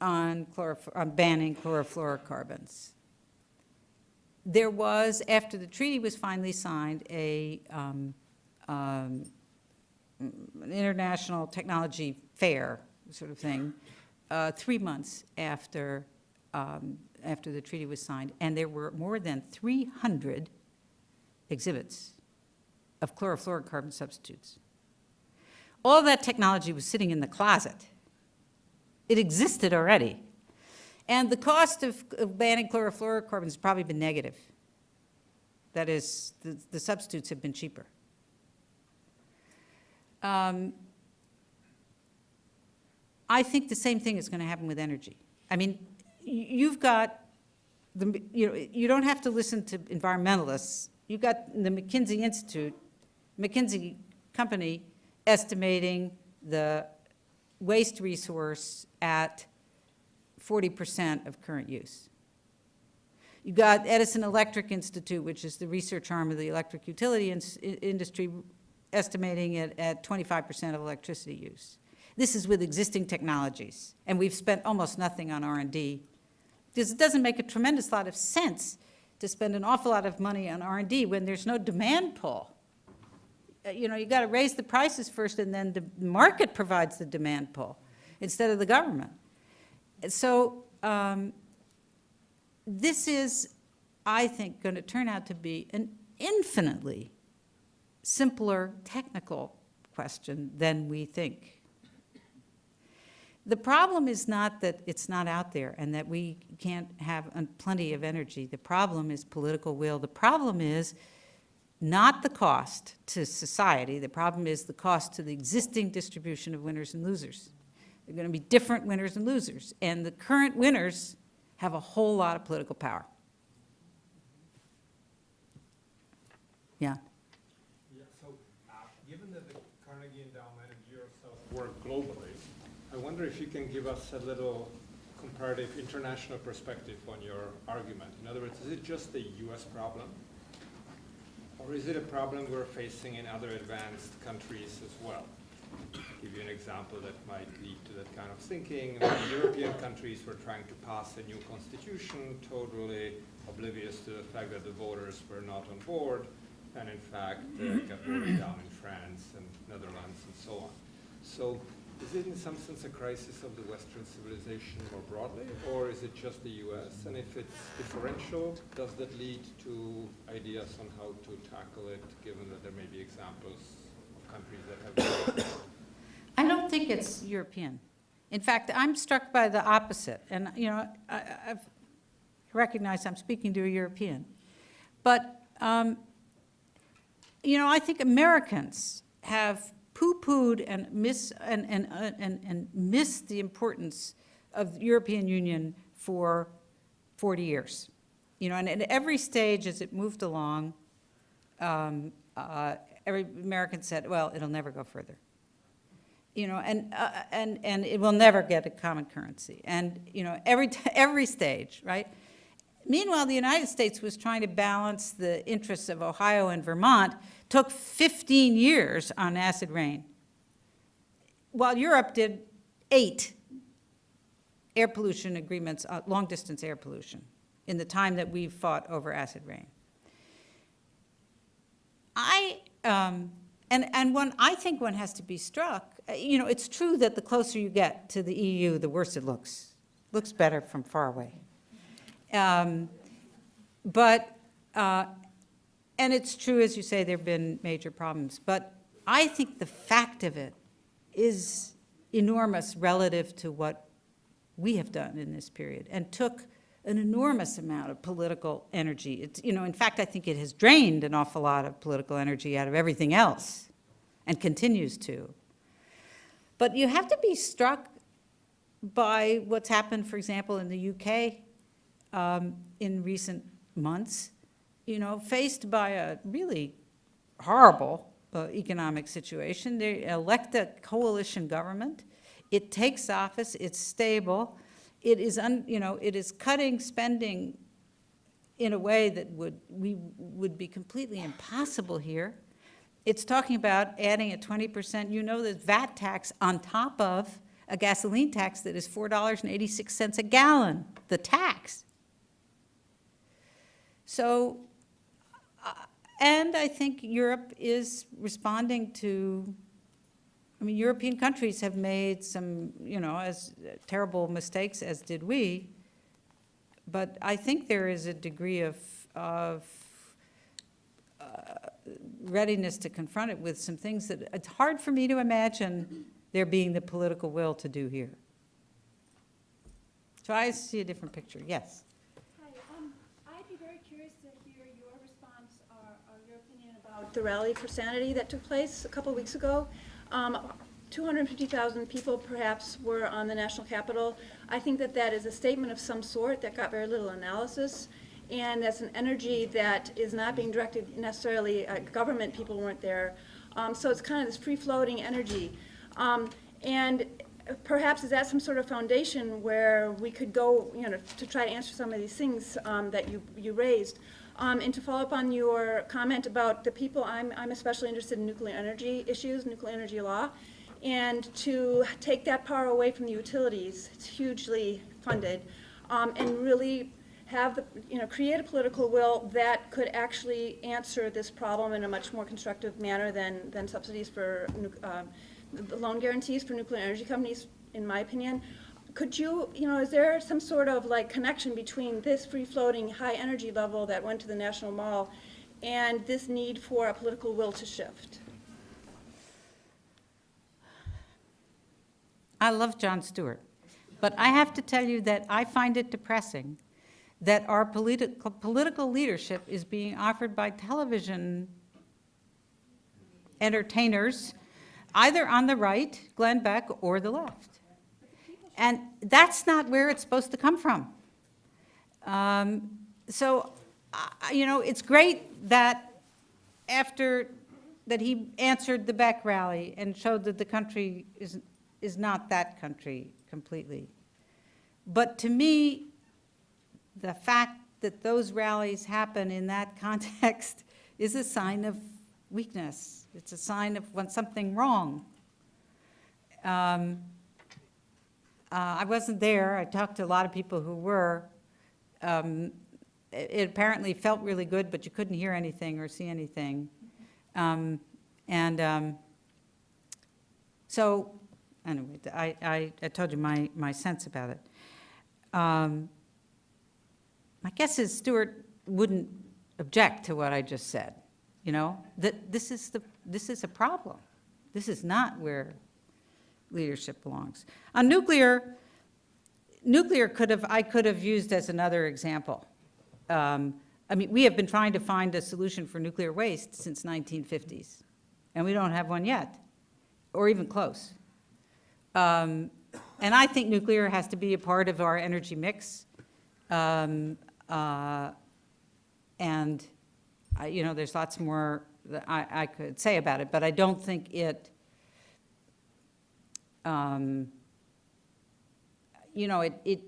on, on banning chlorofluorocarbons, there was, after the treaty was finally signed, a, um, um, international technology fair sort of thing, uh, three months after, um, after the treaty was signed, and there were more than 300 exhibits of chlorofluorocarbon substitutes. All that technology was sitting in the closet. It existed already. And the cost of, of banning chlorofluorocarbons has probably been negative. That is, the, the substitutes have been cheaper. Um, I think the same thing is going to happen with energy. I mean, you've got, the, you know, you don't have to listen to environmentalists. You've got the McKinsey Institute, McKinsey Company estimating the waste resource at 40% of current use. You've got Edison Electric Institute, which is the research arm of the electric utility ins- i- industry, estimating it at 25% of electricity use. This is with existing technologies, and we've spent almost nothing on R and D, because it doesn't make a tremendous lot of sense to spend an awful lot of money on R and D when there's no demand pull. Uh, You know, you got to raise the prices first, and then the market provides the demand pull, instead of the government. So um, this is, I think, going to turn out to be an infinitely simpler technical question than we think. The problem is not that it's not out there and that we can't have plenty of energy. The problem is political will. The problem is not the cost to society. The problem is the cost to the existing distribution of winners and losers. There are going to be different winners and losers. And the current winners have a whole lot of political power. Yeah. Yeah, so, uh, given that the Carnegie Endowment and GeoSouth work globally, I wonder if you can give us a little comparative international perspective on your argument. In other words, is it just a US problem? Or is it a problem we're facing in other advanced countries as well? Give you an example that might lead to that kind of thinking. When European countries were trying to pass a new constitution, totally oblivious to the fact that the voters were not on board, and in fact uh, got voted down in France and Netherlands and so on. So is it in some sense a crisis of the Western civilization more broadly, or is it just the US? And if it's differential, does that lead to ideas on how to tackle it, given that there may be examples countries that have [coughs] I don't think it's European. In fact, I'm struck by the opposite, and, you know, I, I've recognized I'm speaking to a European. But, um, you know, I think Americans have poo-pooed and miss, and, and, and, and missed the importance of the European Union for 40 years. You know, and at every stage as it moved along, um, uh, every American said, well, it'll never go further you know, and, uh, and, and it will never get a common currency. And, you know, every, [laughs] every stage, right? Meanwhile, the United States was trying to balance the interests of Ohio and Vermont, took 15 years on acid rain, while Europe did eight air pollution agreements, uh, long-distance air pollution, in the time that we fought over acid rain. I, um, and, and one, I think one has to be struck, uh, you know, it's true that the closer you get to the EU, the worse it looks. Looks better from far away. Um, But, uh, and it's true, as you say, there've been major problems. But I think the fact of it is enormous relative to what we have done in this period, and took an enormous amount of political energy. It's, you know, in fact, I think it has drained an awful lot of political energy out of everything else, and continues to. But you have to be struck by what's happened, for example, in the UK um, in recent months, you know, faced by a really horrible uh, economic situation. They elect a coalition government. It takes office. It's stable. It is, un, you know, it is cutting spending in a way that would, we, would be completely impossible here. It's talking about adding a 20%, you know, the VAT tax on top of a gasoline tax that is $4.86 a gallon, the tax. So, uh, and I think Europe is responding to, I mean, European countries have made some, you know, as terrible mistakes as did we, but I think there is a degree of, of uh, readiness to confront it with some things that, it's hard for me to imagine there being the political will to do here. So I see a different picture, yes. Hi, um, I'd be very curious to hear your response or, or your opinion about the Rally for Sanity that took place a couple weeks ago. Um, 250,000 people perhaps were on the national capitol. I think that that is a statement of some sort that got very little analysis. And that's an energy that is not being directed necessarily at government, people weren't there. Um, so it's kind of this free-floating energy. Um, and perhaps is that some sort of foundation where we could go, you know, to try to answer some of these things um, that you, you raised? Um, and to follow up on your comment about the people, I'm, I'm especially interested in nuclear energy issues, nuclear energy law, and to take that power away from the utilities, it's hugely funded, um, and really have the, you know, create a political will that could actually answer this problem in a much more constructive manner than, than subsidies for, um, loan guarantees for nuclear energy companies, in my opinion. Could you, you know, is there some sort of like connection between this free-floating, high-energy level that went to the National Mall and this need for a political will to shift? I love Jon Stewart, but I have to tell you that I find it depressing that our political, political leadership is being offered by television entertainers, either on the right, Glenn Beck, or the left. And that's not where it's supposed to come from. Um, So, I- you know, it's great that after, that he answered the Beck rally and showed that the country is, is not that country completely. But to me, the fact that those rallies happen in that [laughs] context is a sign of weakness. It's a sign of when something wrong. Um, uh, I wasn't there. I talked to a lot of people who were. Um, It it apparently felt really good, but you couldn't hear anything or see anything. Um, And um, so, anyway, I, I, I told you my, my sense about it. Um, My guess is Stewart wouldn't object to what I just said, you know? That this is the, this is a problem. This is not where leadership belongs. On nuclear, nuclear could have, I could have used as another example. Um, I mean, we have been trying to find a solution for nuclear waste since 1950s, and we don't have one yet, or even close. Um, And I think nuclear has to be a part of our energy mix. Um, uh, And, I- you know, there's lots more that I, I could say about it, but I don't think it, um, you know, it, it,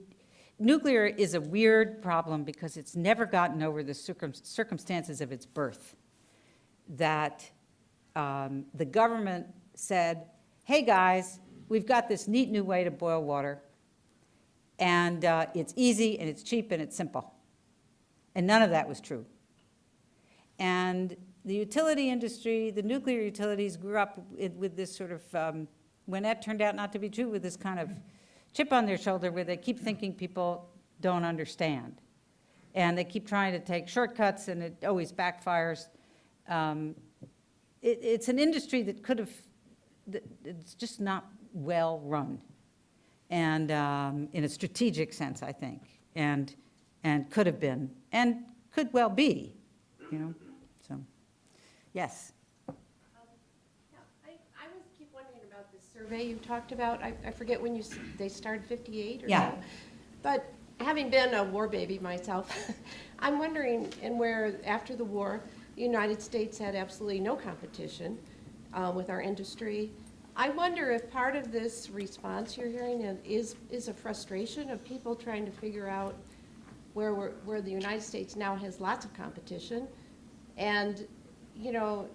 nuclear is a weird problem because it's never gotten over the circum- circumstances of its birth. That um, the government said, hey, guys, we've got this neat new way to boil water, and uh, it's easy, and it's cheap, and it's simple. And none of that was true. And the utility industry, the nuclear utilities grew up with this sort of, um, when that turned out not to be true, with this kind of chip on their shoulder where they keep thinking people don't understand. And they keep trying to take shortcuts, and it always backfires. Um, it, it's an industry that could have, it's just not well-run, and um, in a strategic sense, I think, and, and could have been, and could well be, you know, so, yes. Yeah, I, I was keep wondering about this survey you talked about. I, I forget when you, they started 58 or so. Yeah. But having been a war baby myself, [laughs] I'm wondering, and where after the war, the United States had absolutely no competition uh, with our industry. I wonder if part of this response you're hearing is, is a frustration of people trying to figure out where we're, where the United States now has lots of competition. And, you know,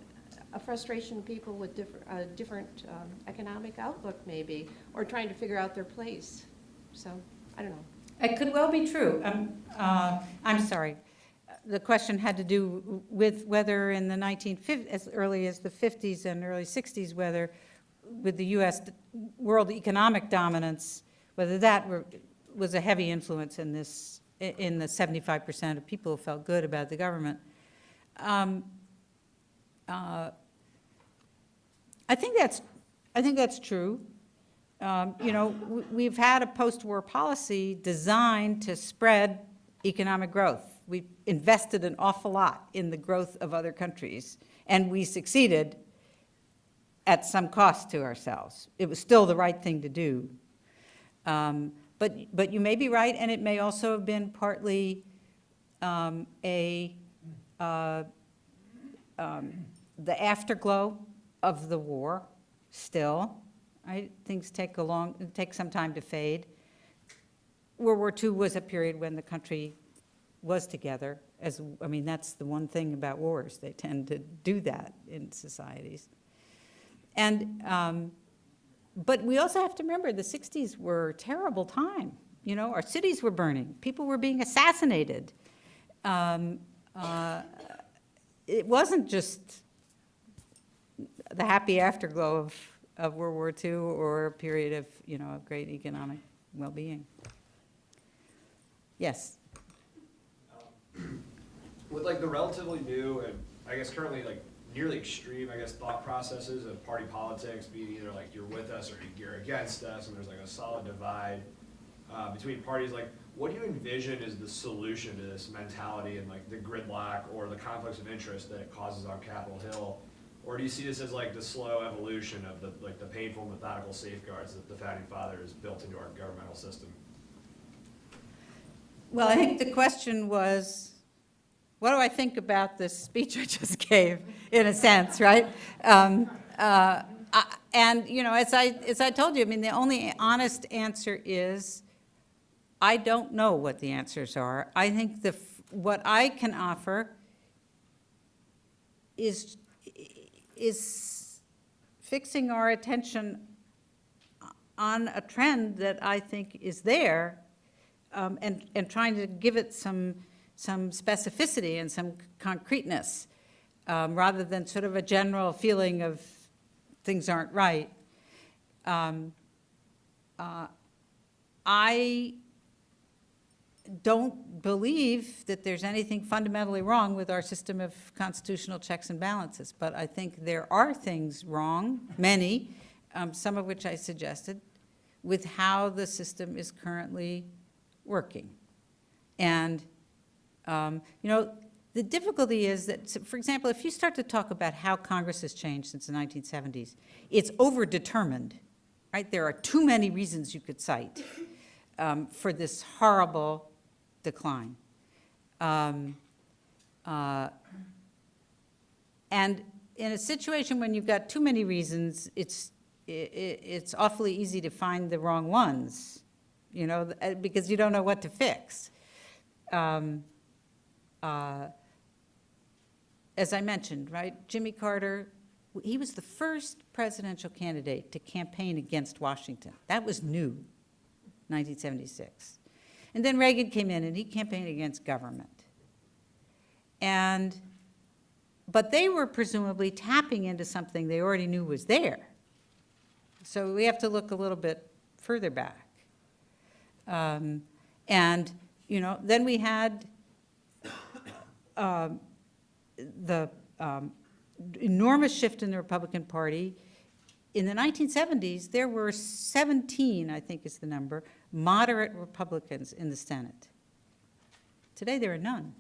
a frustration of people with different, a different um, economic outlook maybe, or trying to figure out their place. So, I don't know. It could well be true. Um, uh, I'm sorry. The question had to do with whether in the 1950s, as early as the 50s and early 60s, whether with the U.S. world economic dominance, whether that were, was a heavy influence in this, in the 75% of people who felt good about the government. Um, uh, I think that's, I think that's true. Um, You know, we've had a post-war policy designed to spread economic growth. We've invested an awful lot in the growth of other countries, and we succeeded at some cost to ourselves. It was still the right thing to do. Um, But, but you may be right, and it may also have been partly um, a, uh, um, the afterglow of the war still. Right? Things take a long, take some time to fade. World War II was a period when the country was together, as, I mean, that's the one thing about wars, they tend to do that in societies. And, um, but we also have to remember, the 60s were a terrible time, You know, our cities were burning, people were being assassinated. Um, uh, It wasn't just the happy afterglow of, of World War II or a period of, you know, of great economic well-being. Yes, with like the relatively new and I guess currently like nearly extreme, I guess, thought processes of party politics being either like you're with us or you're against us, and there's like a solid divide uh, between parties. Like, what do you envision is the solution to this mentality and like the gridlock or the conflicts of interest that it causes on Capitol Hill? Or do you see this as like the slow evolution of the like the painful methodical safeguards that the founding fathers built into our governmental system? well, I think the question was, what do I think about this speech I just [laughs] gave, in a sense, right? Um, uh, I- And, you know, as I, as I told you, I mean, the only honest answer is, I don't know what the answers are. I think the, what I can offer is, is fixing our attention on a trend that I think is there, um, and, and trying to give it some, some specificity and some concreteness, um, rather than sort of a general feeling of things aren't right. Um, uh, I don't believe that there's anything fundamentally wrong with our system of constitutional checks and balances, but I think there are things wrong, many, um, some of which I suggested, with how the system is currently working. And, um, you know, the difficulty is that, for example, if you start to talk about how Congress has changed since the 1970s, it's overdetermined, right? There are too many reasons you could cite um, for this horrible decline. Um, uh, And in a situation when you've got too many reasons, it's, i- i- it's awfully easy to find the wrong ones, you know, uh, because you don't know what to fix. Um, uh, As I mentioned, right, Jimmy Carter, he was the first presidential candidate to campaign against Washington. That was new, 1976. And then Reagan came in and he campaigned against government. And, but they were presumably tapping into something they already knew was there. So we have to look a little bit further back. Um, And, you know, then we had um, the um, enormous shift in the Republican Party. In the 1970s, there were 17, I think is the number, moderate Republicans in the Senate. Today, there are none.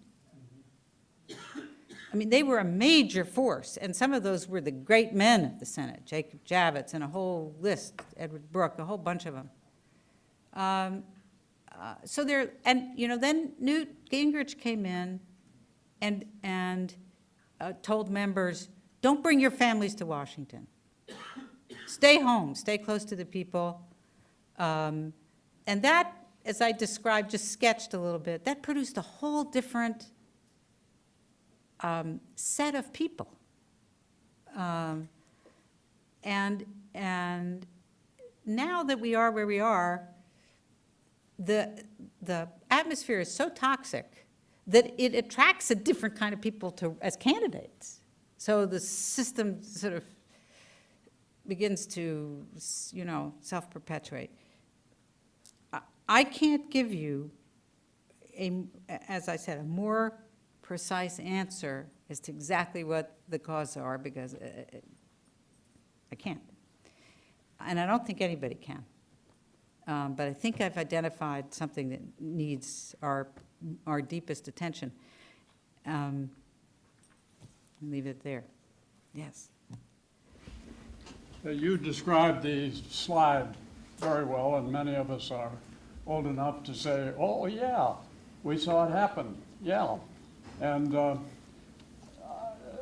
I mean, they were a major force, and some of those were the great men of the Senate, Jacob Javits and a whole list, Edward Brooke, a whole bunch of them. Um, uh, So there, and, you know, then Newt Gingrich came in and, and uh, told members, don't bring your families to Washington. Stay home, stay close to the people. Um, And that, as I described, just sketched a little bit, that produced a whole different um, set of people. Um, And, and now that we are where we are, the, the atmosphere is so toxic that it attracts a different kind of people to, as candidates. So the system sort of begins to, you know, self-perpetuate. I- can't give you a, as I said, a more precise answer as to exactly what the causes are, because uh, uh, I can't. And I don't think anybody can. Um, But I think I've identified something that needs our, our deepest attention. Um, Leave it there. Yes. Uh, You described the slide very well, and many of us are old enough to say, oh, yeah, we saw it happen, yeah. And uh,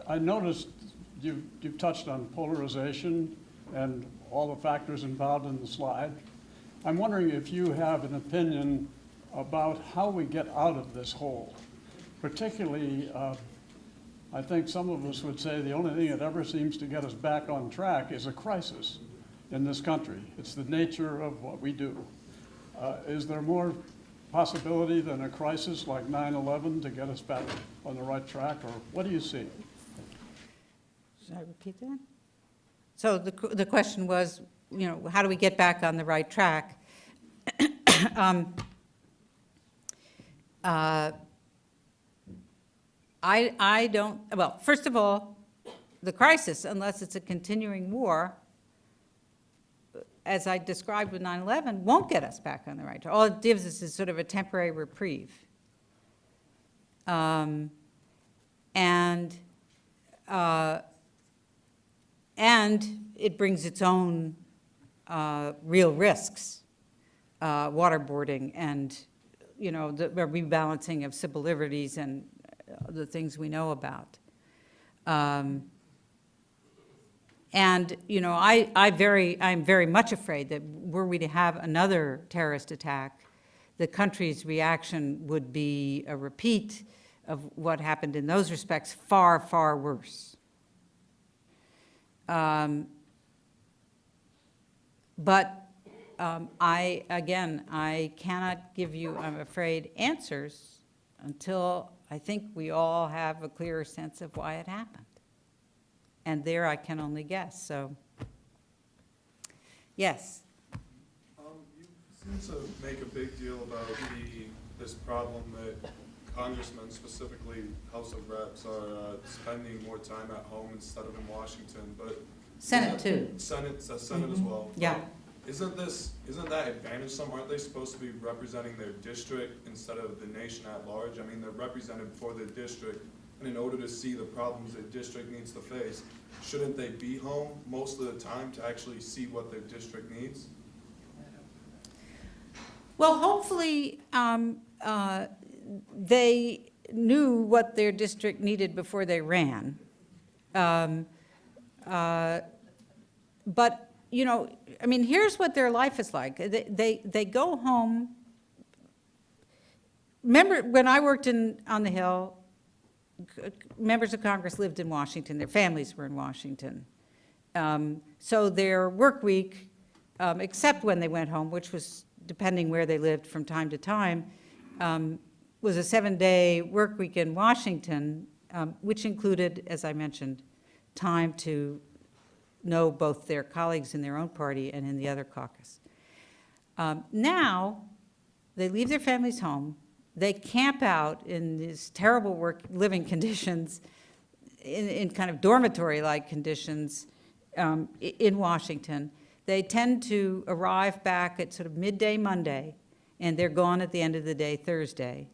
I noticed you, you touched on polarization and all the factors involved in the slide. I'm wondering if you have an opinion about how we get out of this hole. Particularly, uh, I think some of us would say the only thing that ever seems to get us back on track is a crisis in this country. It's the nature of what we do. Uh, Is there more possibility than a crisis like 9/11 to get us back on the right track, or what do you see? Should I repeat that? So the, the question was, you know, how do we get back on the right track? [coughs] Um, uh, I, I don't, well, first of all, the crisis, unless it's a continuing war, as I described with 9/11, won't get us back on the right track. All it gives us is sort of a temporary reprieve. Um, And, uh, and it brings its own uh, real risks, uh, waterboarding and, you know, the rebalancing of civil liberties and the things we know about. Um, And, you know, I, I very, I'm very much afraid that were we to have another terrorist attack, the country's reaction would be a repeat of what happened in those respects, far, far worse. Um, But um, I, again, I cannot give you, I'm afraid, answers until I think we all have a clearer sense of why it happened. And there I can only guess, so. Yes, Um, you seem to make a big deal about the, this problem that congressmen, specifically House of Reps, are uh, spending more time at home instead of in Washington, but. Senate too. Senate, uh, Senate as well. Yeah. Isn't this, isn't that advantage some, aren't they supposed to be representing their district instead of the nation at large? I mean, they're represented for their district, and in order to see the problems their district needs to face, shouldn't they be home most of the time to actually see what their district needs? Well, hopefully, um, uh, they knew what their district needed before they ran. Um, uh, But, you know, I mean, here's what their life is like. They, they, they go home. Remember, when I worked in, on the Hill, members of Congress lived in Washington, their families were in Washington. Um, So their work week, um, except when they went home, which was depending where they lived from time to time, um, was a seven-day work week in Washington, um, which included, as I mentioned, time to know both their colleagues in their own party and in the other caucus. Um, Now, they leave their families home, they camp out in these terrible work, living [laughs] conditions, in, in kind of dormitory-like conditions um, in Washington. They tend to arrive back at sort of midday Monday, and they're gone at the end of the day Thursday.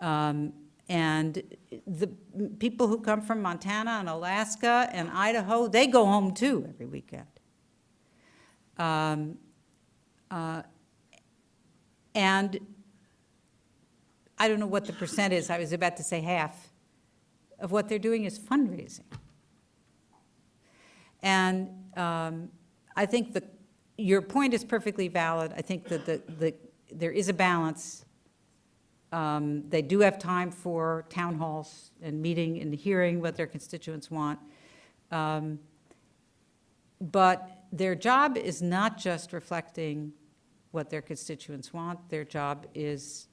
Um, And the people who come from Montana and Alaska and Idaho, they go home too every weekend. Um, uh, And I don't know what the percent is, I was about to say half, of what they're doing is fundraising. And um, I think the, your point is perfectly valid. I think that the, the, there is a balance. Um, They do have time for town halls and meeting and hearing what their constituents want. Um, But their job is not just reflecting what their constituents want. Their job is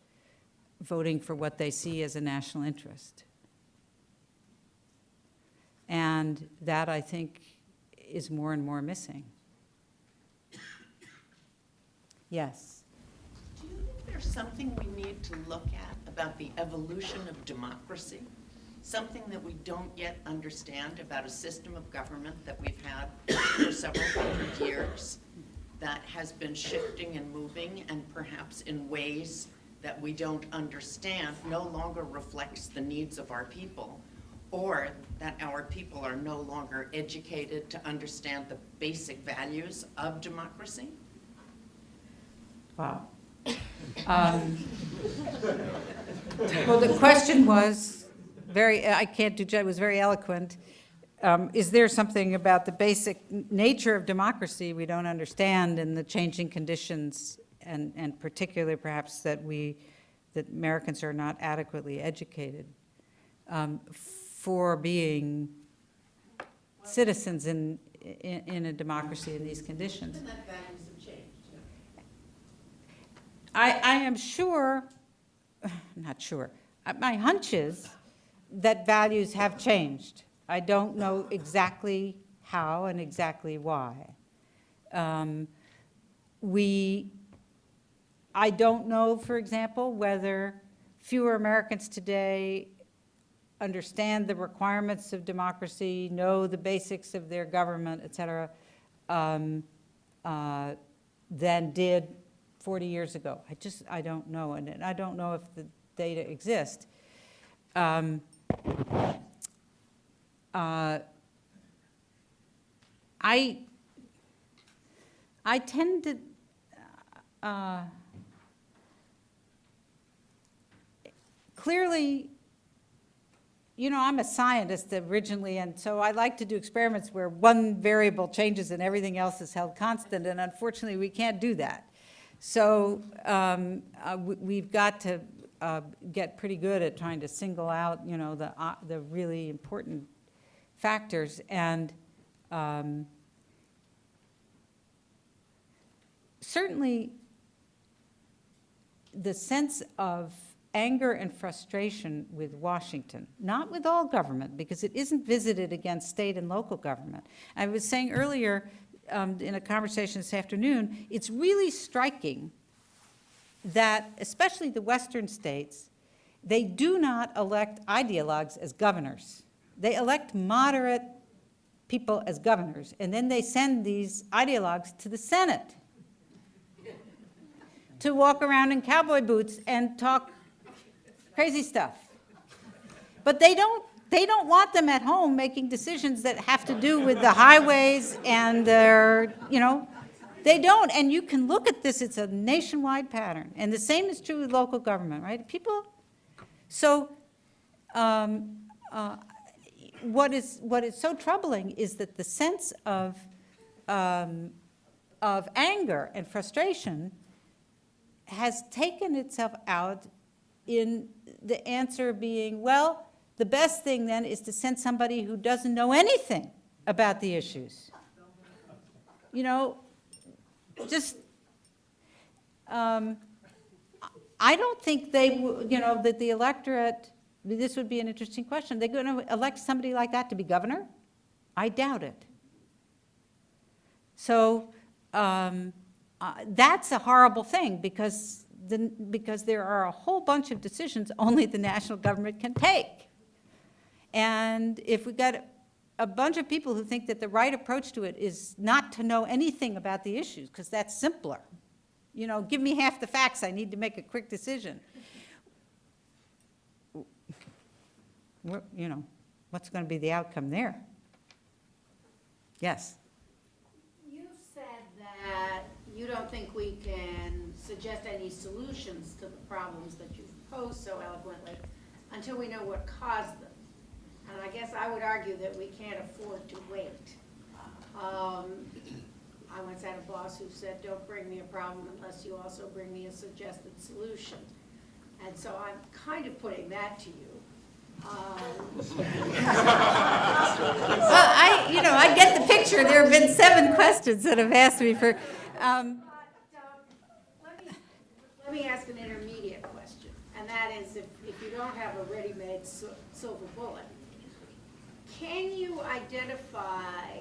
voting for what they see as a national interest. And that, I think, is more and more missing. Yes. You something we need to look at about the evolution of democracy? Something that we don't yet understand about a system of government that we've had for several hundred years that has been shifting and moving and perhaps in ways that we don't understand no longer reflects the needs of our people or that our people are no longer educated to understand the basic values of democracy? Wow. Um, Well, the question was very, I can't do, it was very eloquent. Um, Is there something about the basic nature of democracy we don't understand and the changing conditions and, and particularly perhaps that we, that Americans are not adequately educated um, for being citizens in, in in a democracy in these conditions? And that values have changed. I, I am sure, [sighs] not sure, Uh, my hunch is that values have changed. I don't know exactly how and exactly why. Um, We, I don't know, for example, whether fewer Americans today understand the requirements of democracy, know the basics of their government, et cetera, um, uh, than did 40 years ago. I just, I don't know, and and I don't know if the data exist. Um, uh, I, I tend to, uh, clearly, you know, I'm a scientist originally, and so I like to do experiments where one variable changes and everything else is held constant, and unfortunately, we can't do that. So um, uh, we- we've got to uh, get pretty good at trying to single out, you know, the, uh, the really important factors, and um, certainly, the sense of anger and frustration with Washington, not with all government, because it isn't visited against state and local government. I was saying earlier um, in a conversation this afternoon, it's really striking that, especially the western states, they do not elect ideologues as governors. They elect moderate people as governors, and then they send these ideologues to the Senate to walk around in cowboy boots and talk crazy stuff. But they don't, they don't want them at home making decisions that have to do with the highways and their, you know, they don't. And you can look at this, it's a nationwide pattern. And the same is true with local government, right? People, so um, uh, what is, what is so troubling is that the sense of, um, of anger and frustration has taken itself out in the answer being, well, the best thing then is to send somebody who doesn't know anything about the issues. You know, just, um, I don't think they, you know, that the electorate, this would be an interesting question. They're going to elect somebody like that to be governor? I doubt it. So um, uh, that's a horrible thing because, the, because there are a whole bunch of decisions only the national government can take. And if we got a bunch of people who think that the right approach to it is not to know anything about the issues, because that's simpler. You know, give me half the facts, I need to make a quick decision. You know, what's going to be the outcome there? Yes? You said that you don't think we can suggest any solutions to the problems that you've posed so eloquently until we know what caused them. And I guess I would argue that we can't afford to wait. Um, I once had a boss who said, don't bring me a problem unless you also bring me a suggested solution. And so I'm kind of putting that to you. Um, Well, I, you know, I get the picture. There have been seven questions that have asked me for, um, But, um, let me, let me ask an intermediate question, and that is if, if you don't have a ready-made silver bullet, can you identify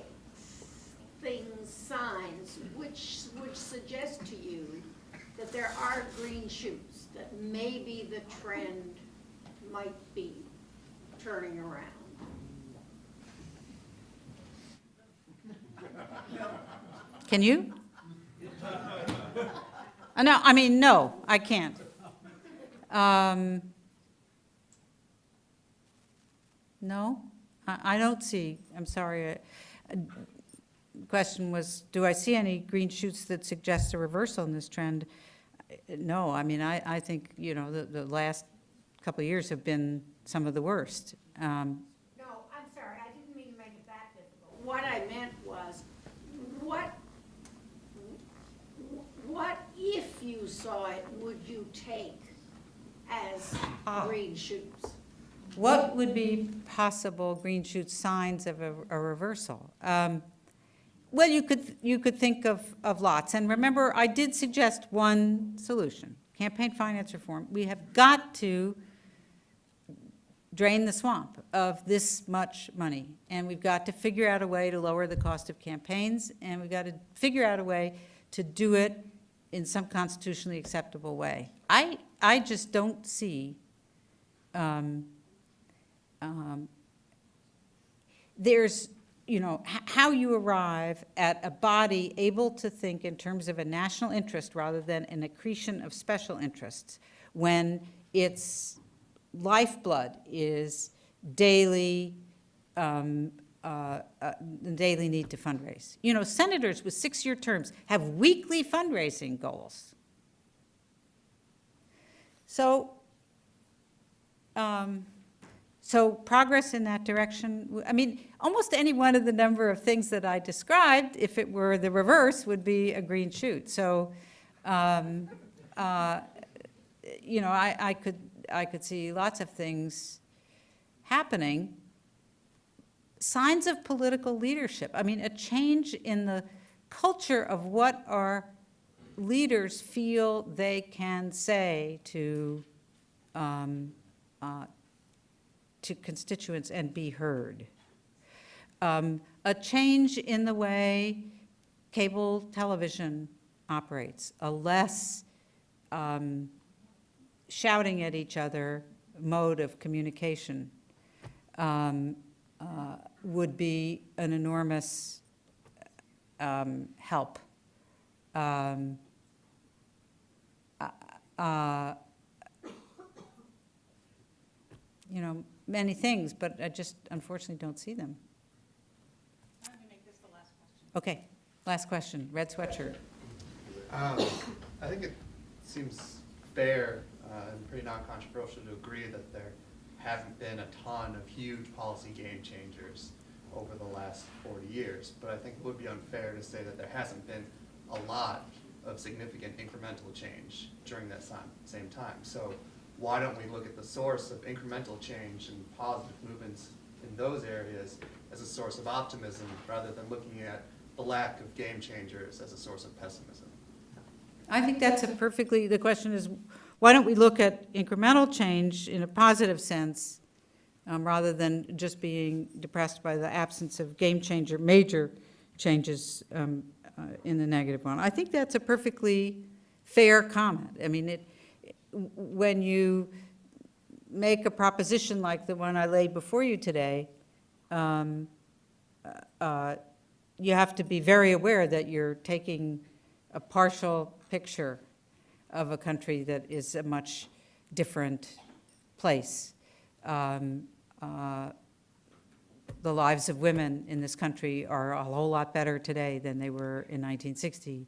things, signs, which, which suggest to you that there are green shoots, that maybe the trend might be turning around? can you? Uh, No, I mean, no, I can't. Um, No, I, I don't see, I'm sorry. uh, uh, Question was, do I see any green shoots that suggest a reversal in this trend? Uh, No, I mean, I, I think, you know, the, the last couple of years have been some of the worst. Um, No, I'm sorry, I didn't mean to make it that difficult. What I meant was, what, what if you saw it, would you take as Ah. green shoots? What would be possible green shoot signs of a, a reversal? Um, Well, you could, you could think of, of lots. And remember, I did suggest one solution. campaign finance reform, we have got to drain the swamp of this much money. And we've got to figure out a way to lower the cost of campaigns, and we've got to figure out a way to do it in some constitutionally acceptable way. I, I just don't see, um, um, there's, you know, how you arrive at a body able to think in terms of a national interest rather than an accretion of special interests when its lifeblood is daily, um, uh, uh, daily need to fundraise. You know, senators with six-year terms have weekly fundraising goals. So, um, so progress in that direction, I mean, almost any one of the number of things that I described, if it were the reverse, would be a green shoot. So, um, uh, you know, I, I could, I could see lots of things happening. Signs of political leadership. I mean, a change in the culture of what our leaders feel they can say to, um, uh, to constituents and be heard. Um, a change in the way cable television operates, a less um, shouting at each other mode of communication um, uh, would be an enormous um, help. Um, uh, uh, you know, many things, but I just unfortunately don't see them. Okay, last question, red sweatshirt. Um, I think it seems fair uh, and pretty non-controversial to agree that there haven't been a ton of huge policy game changers over the last 40 years. But I think it would be unfair to say that there hasn't been a lot of significant incremental change during that same time. So why don't we look at the source of incremental change and positive movements in those areas as a source of optimism rather than looking at the lack of game changers as a source of pessimism? I think that's a perfectly, the question is, why don't we look at incremental change in a positive sense, um, rather than just being depressed by the absence of game changer, major changes um, uh, in the negative one? I think that's a perfectly fair comment. I mean, it, when you make a proposition like the one I laid before you today, um, uh, you have to be very aware that you're taking a partial picture of a country that is a much different place. Um, uh, The lives of women in this country are a whole lot better today than they were in 1960.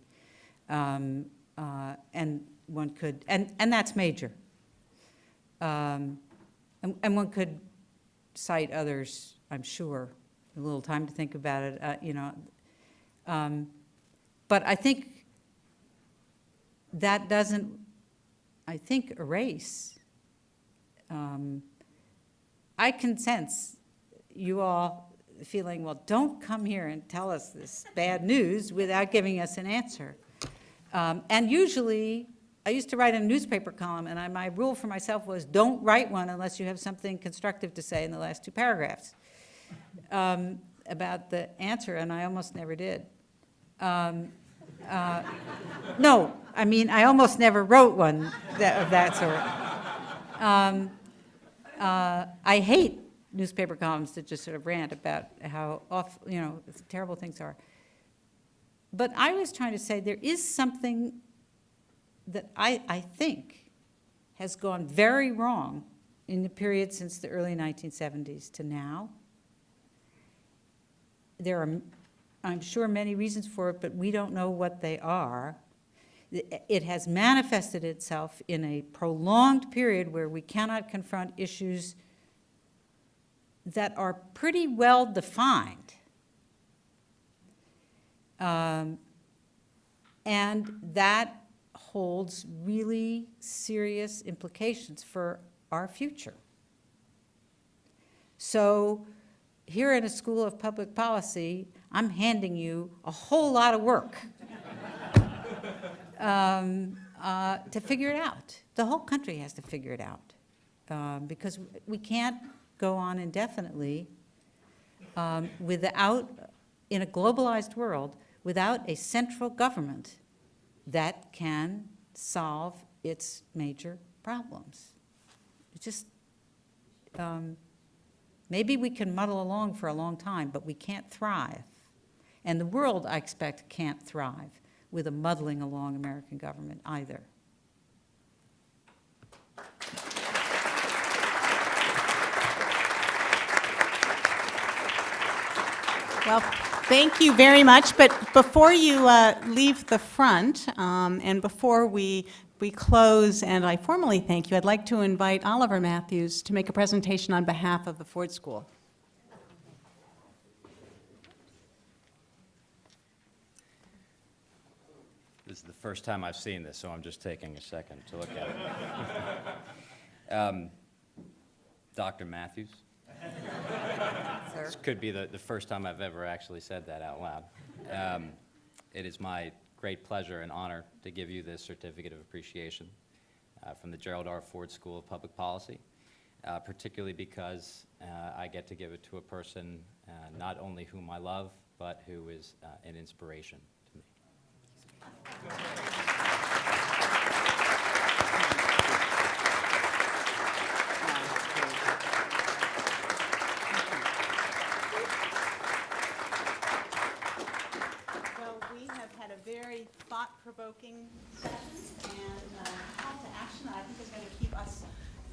Um, uh, And one could, and, and that's major. Um, And, and one could cite others, I'm sure, a little time to think about it, uh, you know. Um, But I think that doesn't, I think, erase. um, I can sense you all feeling, well, don't come here and tell us this bad news without giving us an answer. Um, And usually, I used to write a newspaper column, and I, my rule for myself was, don't write one unless you have something constructive to say in the last two paragraphs um, about the answer, and I almost never did. Um, uh, No, I mean, I almost never wrote one that, of that sort. Um, uh, I hate newspaper columns that just sort of rant about how off, you know, terrible things are. But I was trying to say there is something that I, I think has gone very wrong in the period since the early 1970s to now. There are, I'm sure, many reasons for it, but we don't know what they are. It has manifested itself in a prolonged period where we cannot confront issues that are pretty well defined. Um, And that holds really serious implications for our future. So here in a School of Public Policy, I'm handing you a whole lot of work. [laughs] Um, uh, to figure it out. The whole country has to figure it out. Um, Because we can't go on indefinitely um, without, in a globalized world, without a central government that can solve its major problems. It just, um, maybe we can muddle along for a long time, but we can't thrive. And the world, I expect, can't thrive with a muddling along American government either. Well, thank you very much, but before you uh, leave the front, um, and before we, we close and I formally thank you, I'd like to invite Oliver Mathews to make a presentation on behalf of the Ford School. This is the first time I've seen this, so I'm just taking a second to look at it. [laughs] Um, Dr. Mathews? [laughs] This could be the, the first time I've ever actually said that out loud. Um, It is my great pleasure and honor to give you this certificate of appreciation uh, from the Gerald R. Ford School of Public Policy, uh, particularly because uh, I get to give it to a person uh, not only whom I love, but who is uh, an inspiration to me. Well, we have had a very thought-provoking session and a call to action that I think is going to keep us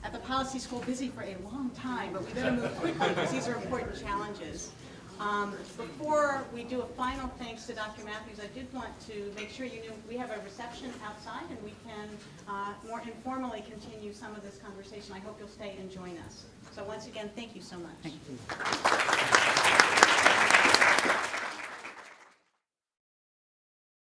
at the policy school busy for a long time, but we better move quickly because these are important challenges. Um, Before we do a final thanks to Dr. Mathews, I did want to make sure you knew, we have a reception outside and we can uh, more informally continue some of this conversation. I hope you'll stay and join us. So once again, thank you so much. Thank you.